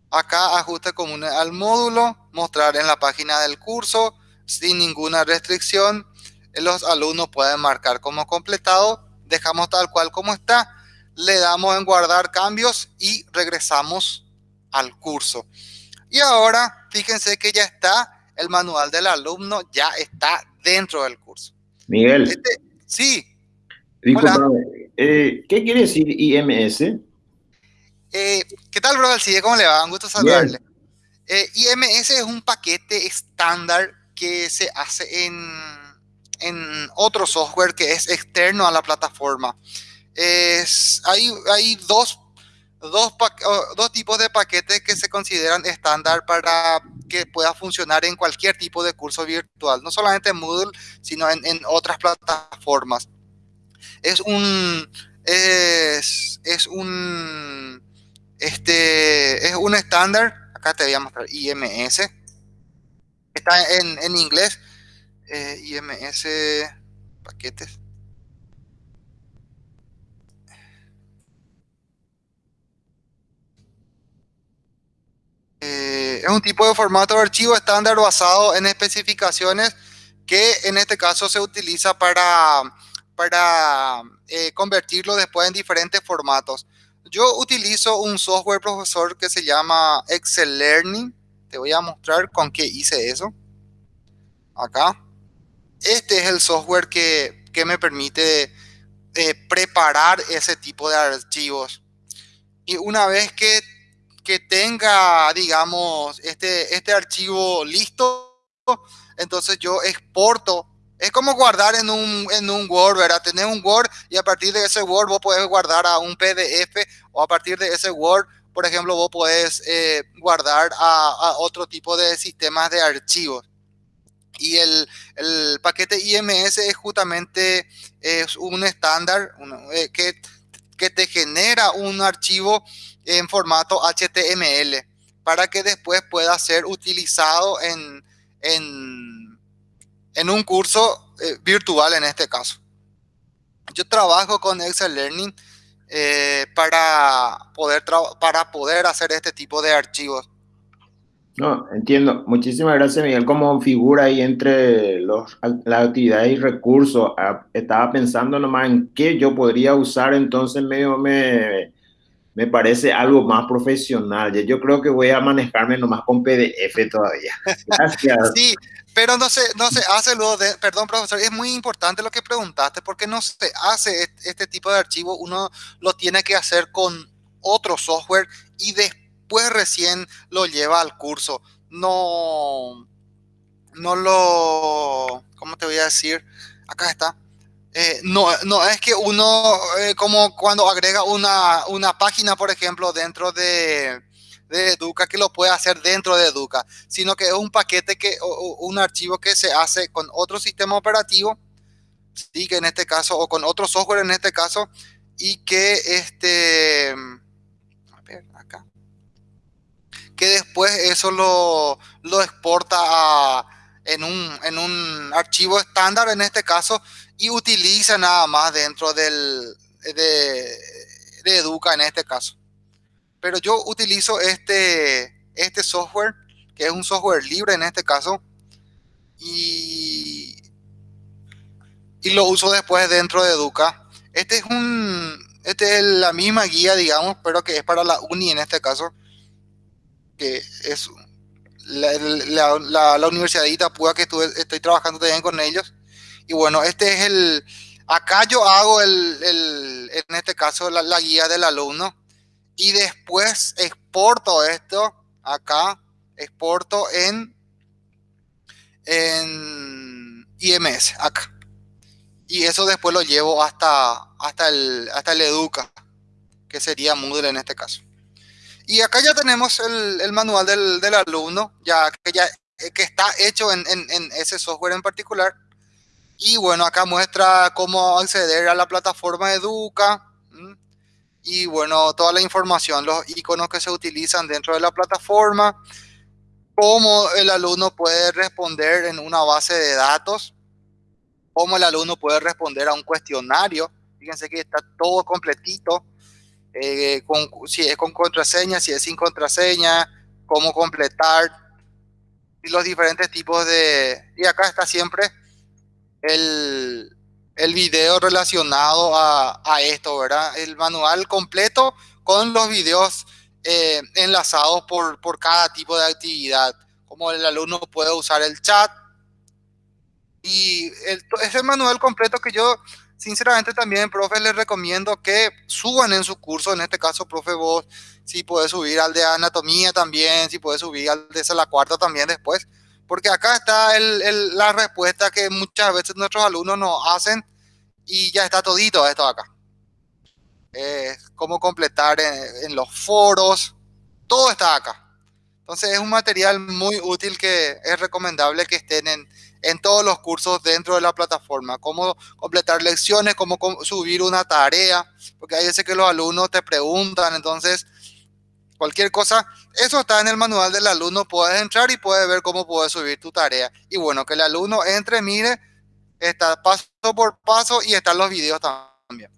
Acá ajuste común al módulo, mostrar en la página del curso sin ninguna restricción. Los alumnos pueden marcar como completado. Dejamos tal cual como está. Le damos en guardar cambios y regresamos al curso. Y ahora, fíjense que ya está, el manual del alumno ya está dentro del curso. Miguel. Este, sí. Eh, ¿qué quiere decir IMS? Eh, ¿Qué tal, bro? ¿Cómo le va? Un gusto saludarle. Eh, IMS es un paquete estándar que se hace en, en otro software que es externo a la plataforma. Es, hay, hay dos dos, tipos de paquetes que se consideran estándar para que pueda funcionar en cualquier tipo de curso virtual, no solamente en Moodle, sino en, otras plataformas. Es un, es, un, este, es un estándar, acá te voy a mostrar IMS, está en, en inglés, eh, IMS, paquetes. Eh, es un tipo de formato de archivo estándar basado en especificaciones que en este caso se utiliza para, para eh, convertirlo después en diferentes formatos. Yo utilizo un software profesor que se llama Excel Learning. Te voy a mostrar con qué hice eso. Acá. Este es el software que, que me permite eh, preparar ese tipo de archivos. Y una vez que que tenga, digamos, este, este archivo listo, entonces yo exporto. Es como guardar en un, en un Word, ¿verdad? Tener un Word y a partir de ese Word vos podés guardar a un PDF o a partir de ese Word, por ejemplo, vos podés eh, guardar a, otro tipo de sistemas de archivos. Y el, el paquete IMS es justamente es un estándar eh, que, que te genera un archivo en formato HTML para que después pueda ser utilizado en, en, en un curso eh, virtual en este caso. Yo trabajo con Excel Learning eh, para, poder para poder hacer este tipo de archivos. No, entiendo. Muchísimas gracias, Miguel. Como figura ahí entre los, las actividades y recursos, ah, estaba pensando nomás en qué yo podría usar, entonces medio me, me parece algo más profesional. Yo creo que voy a manejarme nomás con PDF todavía. Gracias. [laughs] Sí, pero no se, no se hace luego de, perdón profesor, es muy importante lo que preguntaste porque no se hace este tipo de archivo, uno lo tiene que hacer con otro software y después recién lo lleva al curso. No, no lo, ¿cómo te voy a decir? Acá está eh, no, no es que uno, eh, como cuando agrega una, una, página, por ejemplo, dentro de, de, Educa, que lo puede hacer dentro de Educa, sino que es un paquete, que, o, un archivo que se hace con otro sistema operativo, ¿sí? que en este caso, o con otro software en este caso, y que este, a ver, acá, que después eso lo, lo exporta a, en, un, en un archivo estándar, en este caso, y utiliza nada más dentro del, de, Educa en este caso. Pero yo utilizo este, este software, que es un software libre en este caso, y, y lo uso después dentro de Educa. Este es un, este es la misma guía, digamos, pero que es para la uni en este caso, que es la, la, la, Universidad de Itapúa que estoy trabajando también con ellos. Y bueno, este es el, acá yo hago el, el en este caso la, la, guía del alumno y después exporto esto acá, exporto en, en IMS acá. Y eso después lo llevo hasta, hasta, el, hasta el Educa, que sería Moodle en este caso. Y acá ya tenemos el, el manual del, del, alumno, ya que, ya que está hecho en, en, en ese software en particular. Y bueno, acá muestra cómo acceder a la plataforma Educa. Y bueno, toda la información, los iconos que se utilizan dentro de la plataforma, cómo el alumno puede responder en una base de datos, cómo el alumno puede responder a un cuestionario. Fíjense que está todo completito, eh, si es con contraseña, si es sin contraseña, cómo completar, los diferentes tipos de... Y acá está siempre el, el video relacionado a, a, esto, ¿verdad? El manual completo con los videos eh, enlazados por, por cada tipo de actividad, como el alumno puede usar el chat. Y el, manual completo que yo, sinceramente también, profe, les recomiendo que suban en su curso, en este caso, profe, vos, si puedes subir al de anatomía también, si puedes subir al de esa la cuarta también después, porque acá está el, la respuesta que muchas veces nuestros alumnos nos hacen y ya está todito esto acá. Cómo completar en, los foros, todo está acá. Entonces es un material muy útil que es recomendable que estén en todos los cursos dentro de la plataforma. Cómo completar lecciones, cómo subir una tarea, porque hay veces que los alumnos te preguntan, entonces cualquier cosa, eso está en el manual del alumno, puedes entrar y puedes ver cómo puedes subir tu tarea. Y bueno, que el alumno entre, mire, está paso por paso y están los videos también.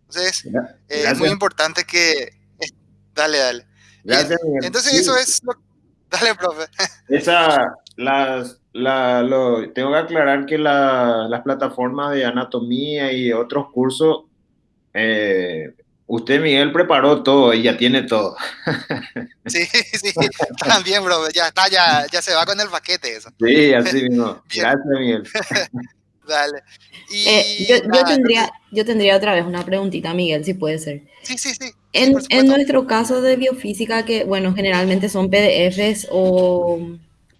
Entonces, eh, es muy importante que... Dale, dale. entonces eso es... [laughs] Dale, profe. Esa, las, la, lo, tengo que aclarar que la, las plataformas de anatomía y otros cursos eh, Usted, Miguel, preparó todo y ya tiene todo. [laughs] Sí, sí, también, bro. Ya está, ya, ya se va con el paquete eso. Sí, así mismo. [laughs] Gracias, Miguel. [laughs] Dale. Eh, yo, yo, tendría, yo tendría otra vez una preguntita, Miguel, si puede ser. Sí, sí, sí. En, en nuestro caso de biofísica, que, bueno, generalmente son PDFs o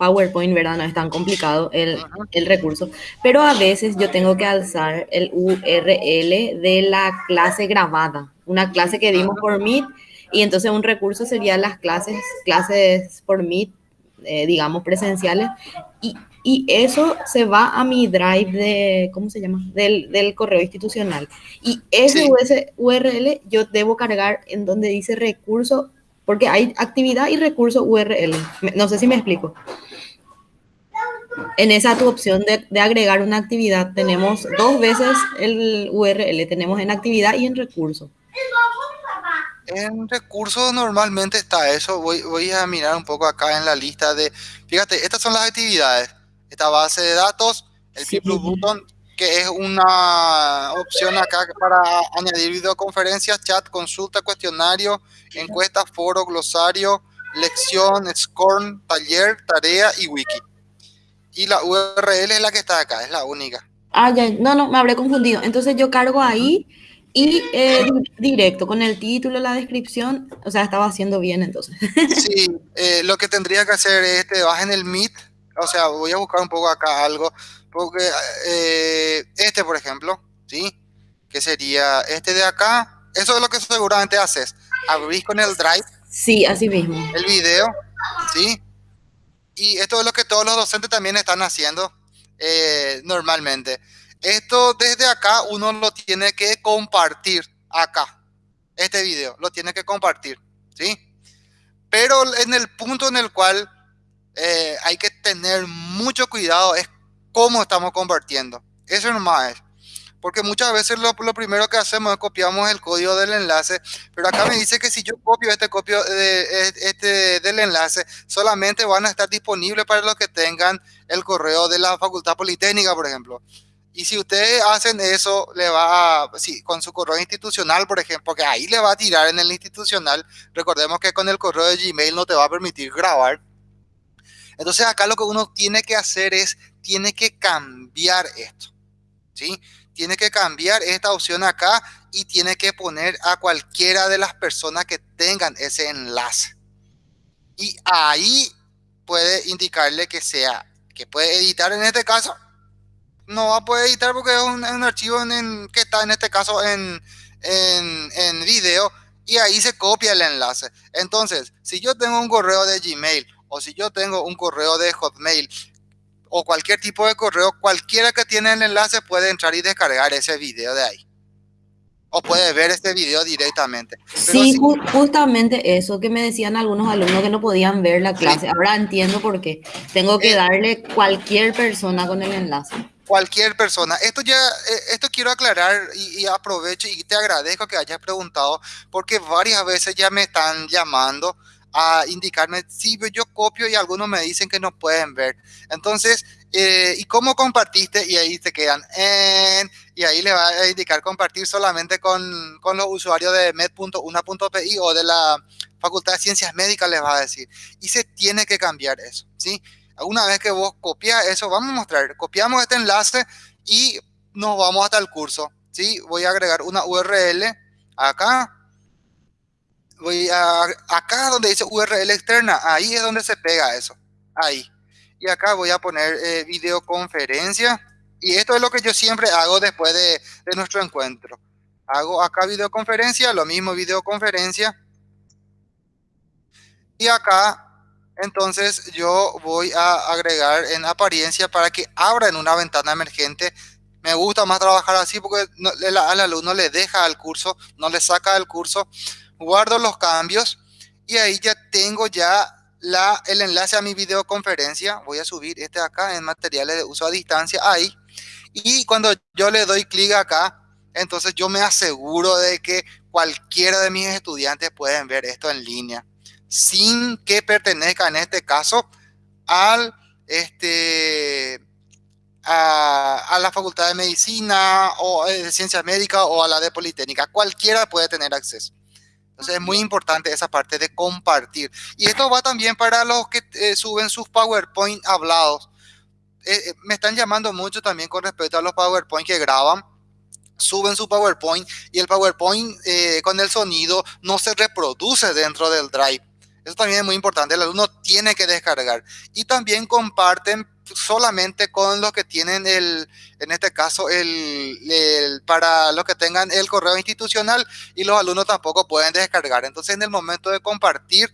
PowerPoint, ¿verdad? No es tan complicado el, el, recurso, pero a veces yo tengo que alzar el URL de la clase grabada, una clase que dimos por Meet, y entonces un recurso sería las clases, clases por Meet, eh, digamos, presenciales, y, y, eso se va a mi drive de, ¿cómo se llama? Del, del correo institucional. Y ese URL yo debo cargar en donde dice recurso, porque hay actividad y recurso URL. No sé si me explico en esa tu opción de, agregar una actividad, tenemos dos veces el URL, tenemos en actividad y en recurso. En recursos normalmente está eso. Voy, a mirar un poco acá en la lista de. Fíjate, estas son las actividades. Esta base de datos, el sí. Button, que es una opción acá para añadir videoconferencias, chat, consulta, cuestionario, encuesta, foro, glosario, lección, scorn, taller, tarea y wiki. Y la URL es la que está acá, es la única. Ah, ya, no, no, me habré confundido. Entonces yo cargo ahí y eh, directo, con el título, la descripción, o sea, estaba haciendo bien entonces. [laughs] Sí, eh, lo que tendría que hacer es, te vas en el Meet, o sea, voy a buscar un poco acá algo, porque eh, este, por ejemplo, ¿sí? Que sería este de acá, eso es lo que seguramente haces, abrís con el Drive. Sí, así mismo. El video, ¿sí? Y esto es lo que todos los docentes también están haciendo eh, normalmente. Esto desde acá uno lo tiene que compartir acá. Este video lo tiene que compartir, ¿sí? Pero en el punto en el cual eh, hay que tener mucho cuidado es cómo estamos compartiendo. Eso nomás es porque muchas veces lo, primero que hacemos es copiamos el código del enlace, pero acá me dice que si yo copio este copio de, este del enlace, solamente van a estar disponibles para los que tengan el correo de la Facultad Politécnica, por ejemplo. Y si ustedes hacen eso, le va a, sí, con su correo institucional, por ejemplo, porque ahí le va a tirar en el institucional. Recordemos que con el correo de Gmail no te va a permitir grabar. Entonces acá lo que uno tiene que hacer es, tiene que cambiar esto. ¿Sí? Tiene que cambiar esta opción acá y tiene que poner a cualquiera de las personas que tengan ese enlace. Y ahí puede indicarle que sea, que puede editar en este caso. No va a poder editar porque es un, archivo que está en este caso en, en, en video y ahí se copia el enlace. Entonces, si yo tengo un correo de Gmail o si yo tengo un correo de Hotmail o cualquier tipo de correo, cualquiera que tiene el enlace puede entrar y descargar ese video de ahí. O puede ver este video directamente. sí, justamente eso que me decían algunos alumnos que no podían ver la clase. Ahora entiendo por qué. Tengo que eh, darle cualquier persona con el enlace cualquier persona. Esto ya, eh, esto quiero aclarar y, aprovecho y te agradezco que hayas preguntado porque varias veces ya me están llamando a indicarme si yo copio y algunos me dicen que no pueden ver. Entonces, eh, ¿y cómo compartiste? Y ahí te quedan en, y ahí le va a indicar compartir solamente con, con los usuarios de med.una.pi o de la Facultad de Ciencias Médicas les va a decir. Y se tiene que cambiar eso, ¿sí? Una vez que vos copias eso, vamos a mostrar, copiamos este enlace y nos vamos hasta el curso. ¿sí? Voy a agregar una URL acá. Voy a, acá donde dice URL externa, ahí es donde se pega eso. Ahí. Y acá voy a poner eh, videoconferencia. Y esto es lo que yo siempre hago después de, de nuestro encuentro. Hago acá videoconferencia, lo mismo videoconferencia. Y acá entonces yo voy a agregar en apariencia para que abra en una ventana emergente. Me gusta más trabajar así porque al alumno le deja al curso, no le saca del curso. Guardo los cambios y ahí ya tengo ya la, el enlace a mi videoconferencia. Voy a subir este acá en materiales de uso a distancia, ahí. Y cuando yo le doy clic acá, entonces yo me aseguro de que cualquiera de mis estudiantes pueden ver esto en línea sin que pertenezca en este caso al este a, la facultad de medicina o eh, de ciencias médicas o a la de politécnica cualquiera puede tener acceso entonces es muy importante esa parte de compartir y esto va también para los que eh, suben sus PowerPoint hablados eh, me están llamando mucho también con respecto a los PowerPoint que graban suben su PowerPoint y el PowerPoint con el sonido no se reproduce dentro del Drive. Eso también es muy importante, el alumno tiene que descargar. Y también comparten solamente con los que tienen el, en este caso, el, para los que tengan el correo institucional y los alumnos tampoco pueden descargar. Entonces, en el momento de compartir,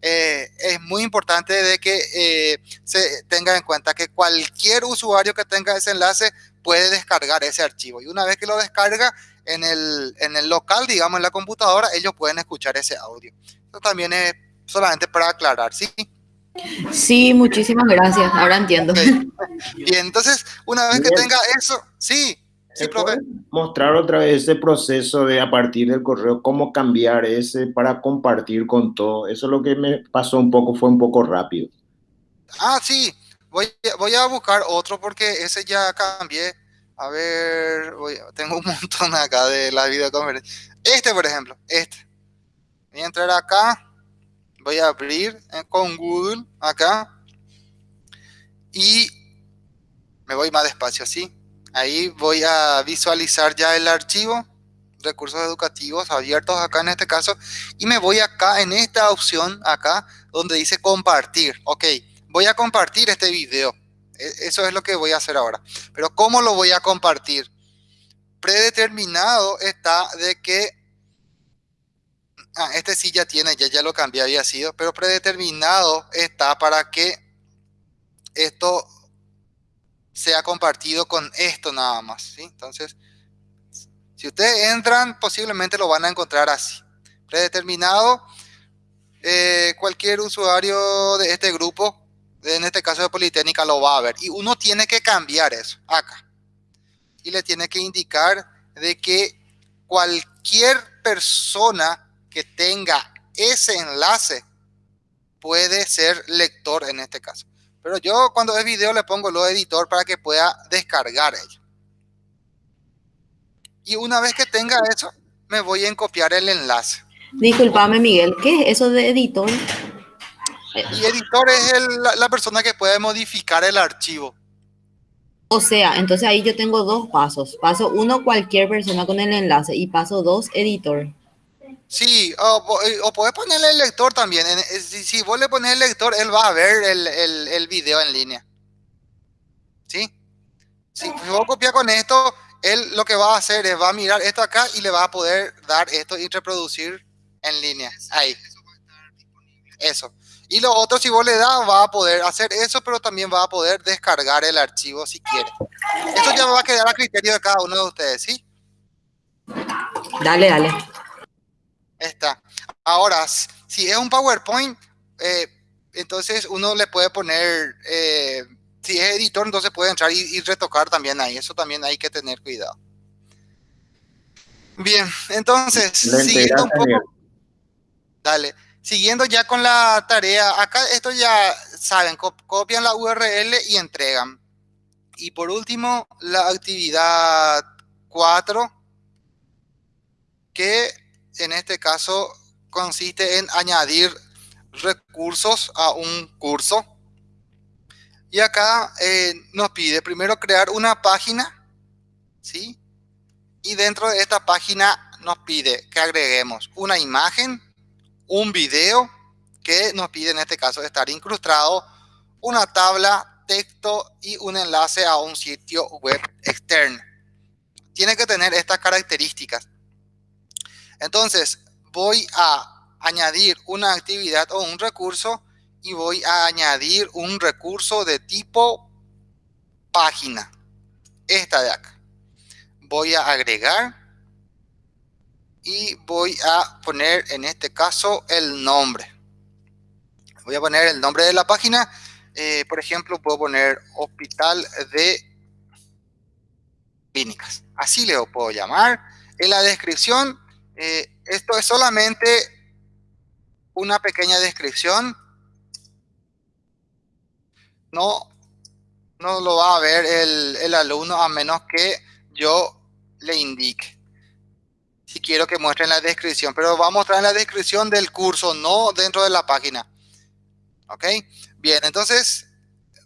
eh, es muy importante de que eh, se tenga en cuenta que cualquier usuario que tenga ese enlace puede descargar ese archivo. Y una vez que lo descarga en el, en el local, digamos, en la computadora, ellos pueden escuchar ese audio. Eso también es solamente para aclarar, ¿sí? Sí, muchísimas gracias, ahora entiendo. Y entonces, una vez que tenga eso, sí, sí, profe. Mostrar otra vez ese proceso de a partir del correo, cómo cambiar ese para compartir con todo. Eso es lo que me pasó un poco, fue un poco rápido. Ah, sí, voy, voy a buscar otro porque ese ya cambié. A ver, tengo un [laughs] montón acá de la videoconferencia. Este, por ejemplo, este. Voy a entrar acá voy a abrir eh, con Google acá y me voy más despacio así. Ahí voy a visualizar ya el archivo, recursos educativos abiertos acá en este caso, y me voy acá en esta opción acá donde dice compartir. Ok, voy a compartir este video. E, eso es lo que voy a hacer ahora. Pero ¿cómo lo voy a compartir? Predeterminado está de que ah, este sí ya tiene, ya, ya lo cambié, había sido, pero predeterminado está para que esto sea compartido con esto nada más. Entonces, si ustedes entran, posiblemente lo van a encontrar así. Predeterminado, eh, cualquier usuario de este grupo, en este caso de Politécnica, lo va a ver. Y uno tiene que cambiar eso, acá. Y le tiene que indicar de que cualquier persona que tenga ese enlace puede ser lector en este caso. Pero yo cuando es video le pongo lo editor para que pueda descargar ello. Y una vez que tenga eso, me voy a copiar el enlace. Disculpame, Miguel, ¿qué es eso de editor? Y editor es la persona que puede modificar el archivo. O sea, entonces ahí yo tengo dos pasos. Paso uno, cualquier persona con el enlace. Y paso dos, editor. Sí, o, eh, o podés ponerle el lector también. Eh, si, vos le pones el lector, él va a ver el, el, video en línea. ¿Sí? Si vos copias con esto, él lo que va a hacer es va a mirar esto acá y le va a poder dar esto y reproducir en línea. Ahí. Eso. Y lo otro, si vos le das, va a poder hacer eso, pero también va a poder descargar el archivo si quiere. Eso ya va a quedar a criterio de cada uno de ustedes, ¿sí? Dale, dale. Está. Ahora, si es un PowerPoint, eh, entonces uno le puede poner, eh, si es editor, entonces puede entrar y, retocar también ahí. Eso también hay que tener cuidado. Bien, entonces, siguiendo un poco. Dale. Siguiendo ya con la tarea, acá esto ya saben, copian la URL y entregan. Y por último, la actividad 4, que en este caso consiste en añadir recursos a un curso. Y acá eh, nos pide primero crear una página, ¿sí? Y dentro de esta página nos pide que agreguemos una imagen, un video, que nos pide en este caso estar incrustado, una tabla, texto y un enlace a un sitio web externo. Tiene que tener estas características. Entonces, voy a añadir una actividad o un recurso y voy a añadir un recurso de tipo página. Esta de acá. Voy a agregar y voy a poner en este caso el nombre. Voy a poner el nombre de la página. Eh, por ejemplo, puedo poner Hospital de Clínicas. Así le puedo llamar. En la descripción eh, esto es solamente una pequeña descripción. No, no lo va a ver el, el alumno a menos que yo le indique. Si quiero que muestre en la descripción, pero va a mostrar en la descripción del curso, no dentro de la página. ¿Ok? Bien, entonces,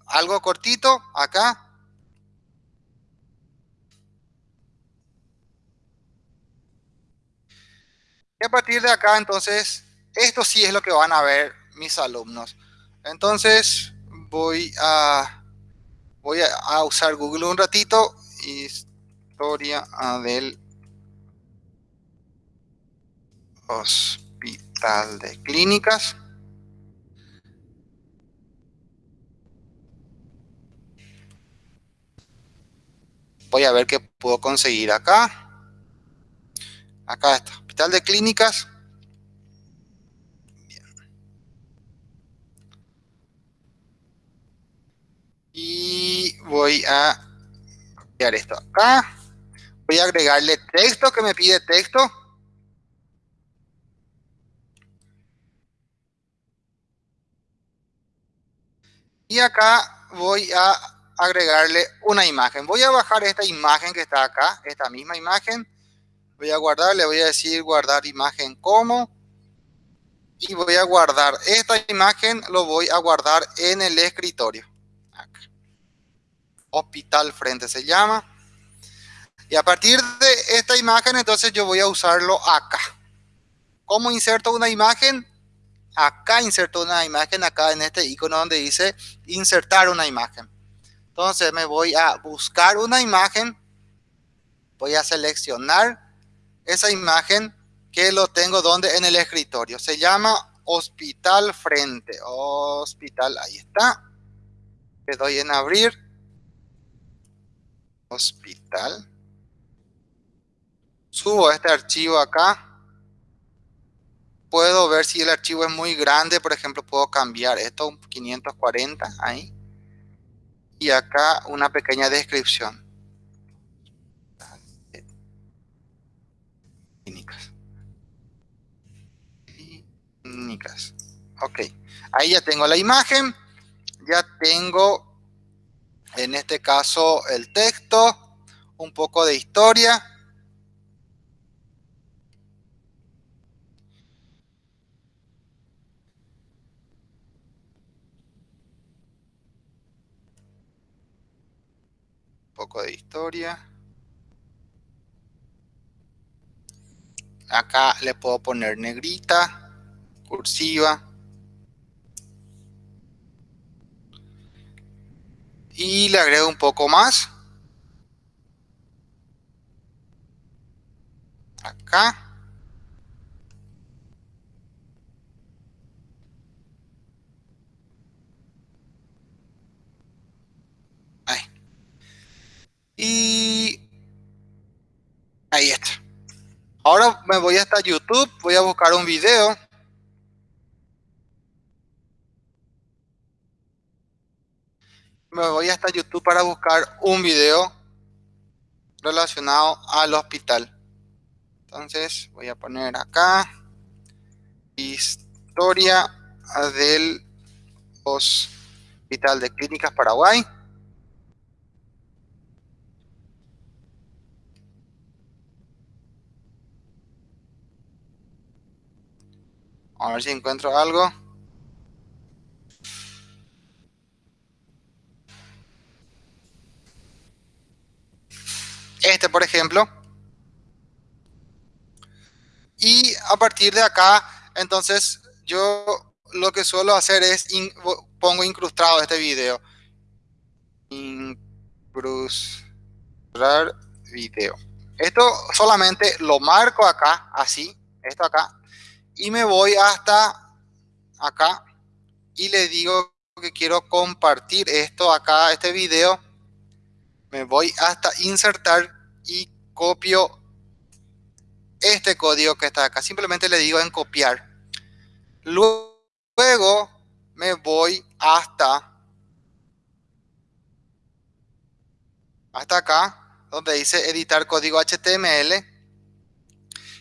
algo cortito acá. Y a partir de acá, entonces, esto sí es lo que van a ver mis alumnos. Entonces, voy a, voy a, usar Google un ratito. Historia del Hospital de Clínicas. Voy a ver qué puedo conseguir acá. Acá está de clínicas. Y voy a copiar esto acá. Voy a agregarle texto que me pide texto. Y acá voy a agregarle una imagen. Voy a bajar esta imagen que está acá, esta misma imagen voy a guardar, le voy a decir guardar imagen como y voy a guardar esta imagen, lo voy a guardar en el escritorio. Hospital frente se llama. Y a partir de esta imagen, entonces yo voy a usarlo acá. ¿Cómo inserto una imagen? Acá inserto una imagen, acá en este icono donde dice insertar una imagen. Entonces me voy a buscar una imagen, voy a seleccionar esa imagen que lo tengo donde en el escritorio. Se llama hospital frente. Hospital, ahí está. Le doy en abrir. Hospital. Subo este archivo acá. Puedo ver si el archivo es muy grande. Por ejemplo, puedo cambiar esto un 540 ahí. Y acá una pequeña descripción. Ok, ahí ya tengo la imagen, ya tengo en este caso el texto, un poco de historia. Un poco de historia. Acá le puedo poner negrita cursiva. Y le agrego un poco más. Acá. Ahí. Y ahí está. Ahora me voy hasta YouTube, voy a buscar un video. Me voy hasta YouTube para buscar un video relacionado al hospital. Entonces voy a poner acá historia del Hospital de Clínicas Paraguay. A ver si encuentro algo. Este, por ejemplo. Y a partir de acá, entonces, yo lo que suelo hacer es pongo incrustado este video. Incrustar video. Esto solamente lo marco acá, así, esto acá, y me voy hasta acá y le digo que quiero compartir esto acá, este video. Me voy hasta insertar y copio este código que está acá. Simplemente le digo en copiar. Luego me voy hasta hasta acá, donde dice editar código HTML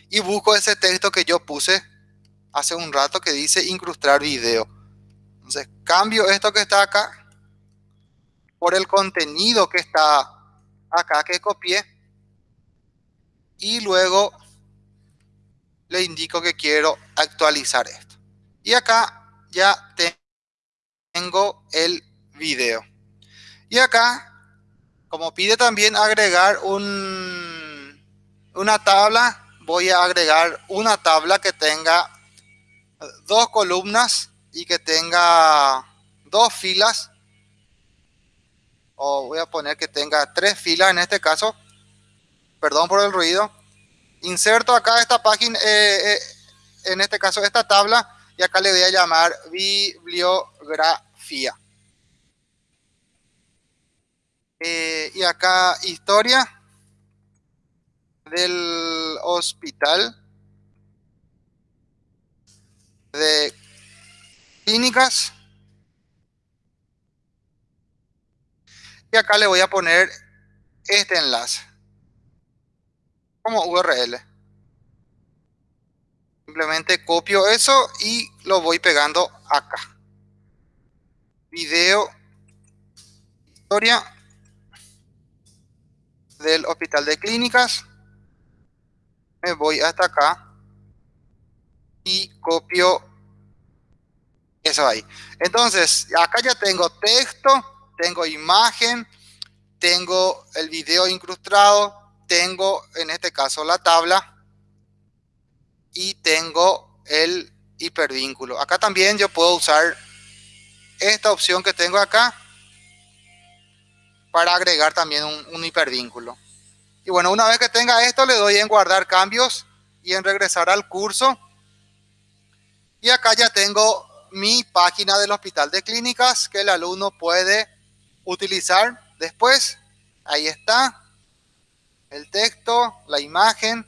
y busco ese texto que yo puse hace un rato que dice incrustar video. Entonces cambio esto que está acá por el contenido que está acá que copié y luego le indico que quiero actualizar esto. Y acá ya tengo el video. Y acá, como pide también agregar un, una tabla, voy a agregar una tabla que tenga dos columnas y que tenga dos filas voy a poner que tenga tres filas en este caso. Perdón por el ruido. Inserto acá esta página eh, eh, en este caso esta tabla y acá le voy a llamar bibliografía. Eh, y acá historia del hospital de clínicas. Y acá le voy a poner este enlace como URL. Simplemente copio eso y lo voy pegando acá. Video historia del hospital de clínicas. Me voy hasta acá y copio eso ahí. Entonces, acá ya tengo texto, tengo imagen, tengo el video incrustado, tengo en este caso la tabla y tengo el hipervínculo. Acá también yo puedo usar esta opción que tengo acá para agregar también un, un hipervínculo. Y bueno, una vez que tenga esto, le doy en guardar cambios y en regresar al curso. Y acá ya tengo mi página del hospital de clínicas que el alumno puede utilizar después. Ahí está el texto, la imagen.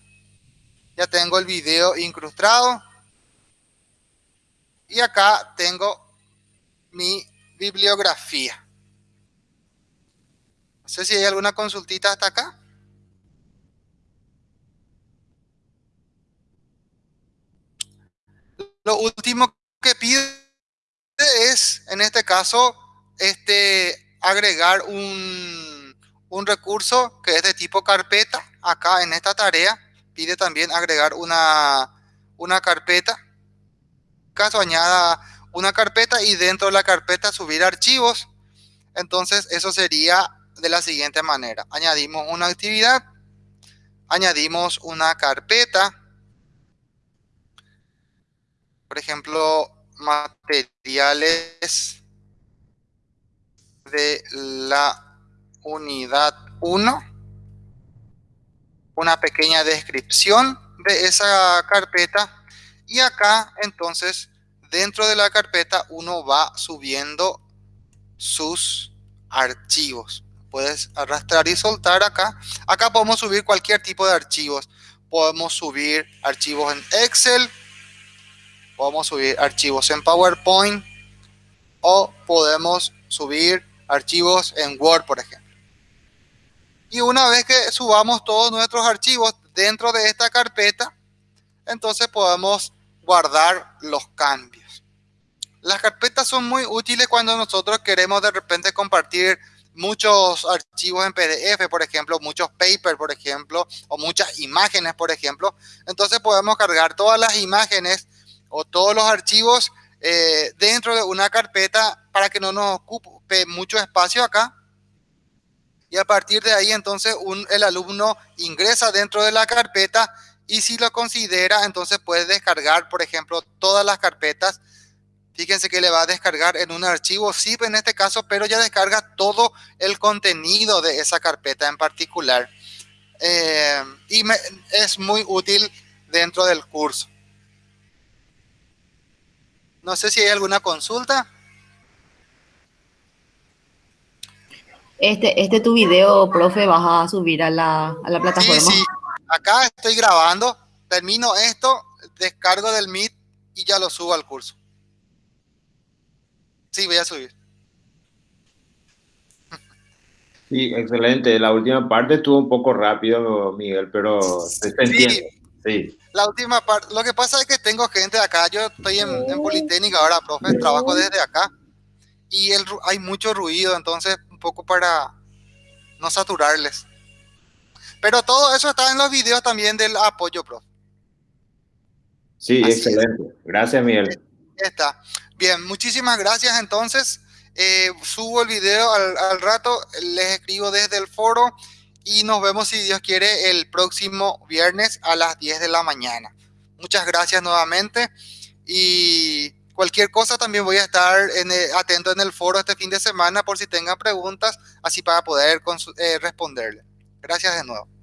Ya tengo el video incrustado. Y acá tengo mi bibliografía. No sé si hay alguna consultita hasta acá. Lo último que pide es, en este caso, este, agregar un, un recurso que es de tipo carpeta. Acá en esta tarea pide también agregar una, una carpeta. caso añada una carpeta y dentro de la carpeta subir archivos. Entonces eso sería de la siguiente manera. Añadimos una actividad, añadimos una carpeta, por ejemplo, materiales de la unidad 1, una pequeña descripción de esa carpeta y acá entonces dentro de la carpeta uno va subiendo sus archivos. puedes arrastrar y soltar acá. Acá podemos subir cualquier tipo de archivos. Podemos subir archivos en Excel, podemos subir archivos en PowerPoint o podemos subir archivos en Word, por ejemplo. Y una vez que subamos todos nuestros archivos dentro de esta carpeta, entonces podemos guardar los cambios. Las carpetas son muy útiles cuando nosotros queremos de repente compartir muchos archivos en PDF, por ejemplo, muchos papers, por ejemplo, o muchas imágenes, por ejemplo. Entonces podemos cargar todas las imágenes o todos los archivos eh, dentro de una carpeta para que no nos ocupe mucho espacio acá. Y a partir de ahí entonces el alumno ingresa dentro de la carpeta y si lo considera entonces puede descargar por ejemplo todas las carpetas. Fíjense que le va a descargar en un archivo zip en este caso, pero ya descarga todo el contenido de esa carpeta en particular. Eh, y es muy útil dentro del curso. No sé si hay alguna consulta. Este, este tu video, profe, vas a subir a la, plataforma. Sí, sí. Acá estoy grabando, termino esto, descargo del Meet y ya lo subo al curso. Sí, voy a subir. Sí, excelente. La última parte estuvo un poco rápido, Miguel, pero se entiende. Sí. La última parte, lo que pasa es que tengo gente acá, yo estoy en, en Politécnica ahora, profe, trabajo desde acá y el, hay mucho ruido, entonces poco para no saturarles. Pero todo eso está en los videos también del apoyo, profe. Sí, excelente. Gracias, Miguel. Está. Bien, muchísimas gracias entonces. Eh, subo el video al, al rato, les escribo desde el foro y nos vemos si Dios quiere el próximo viernes a las 10 de la mañana. Muchas gracias nuevamente y cualquier cosa también voy a estar atento en el foro este fin de semana por si tengan preguntas, así para poder eh, responderle. Gracias de nuevo.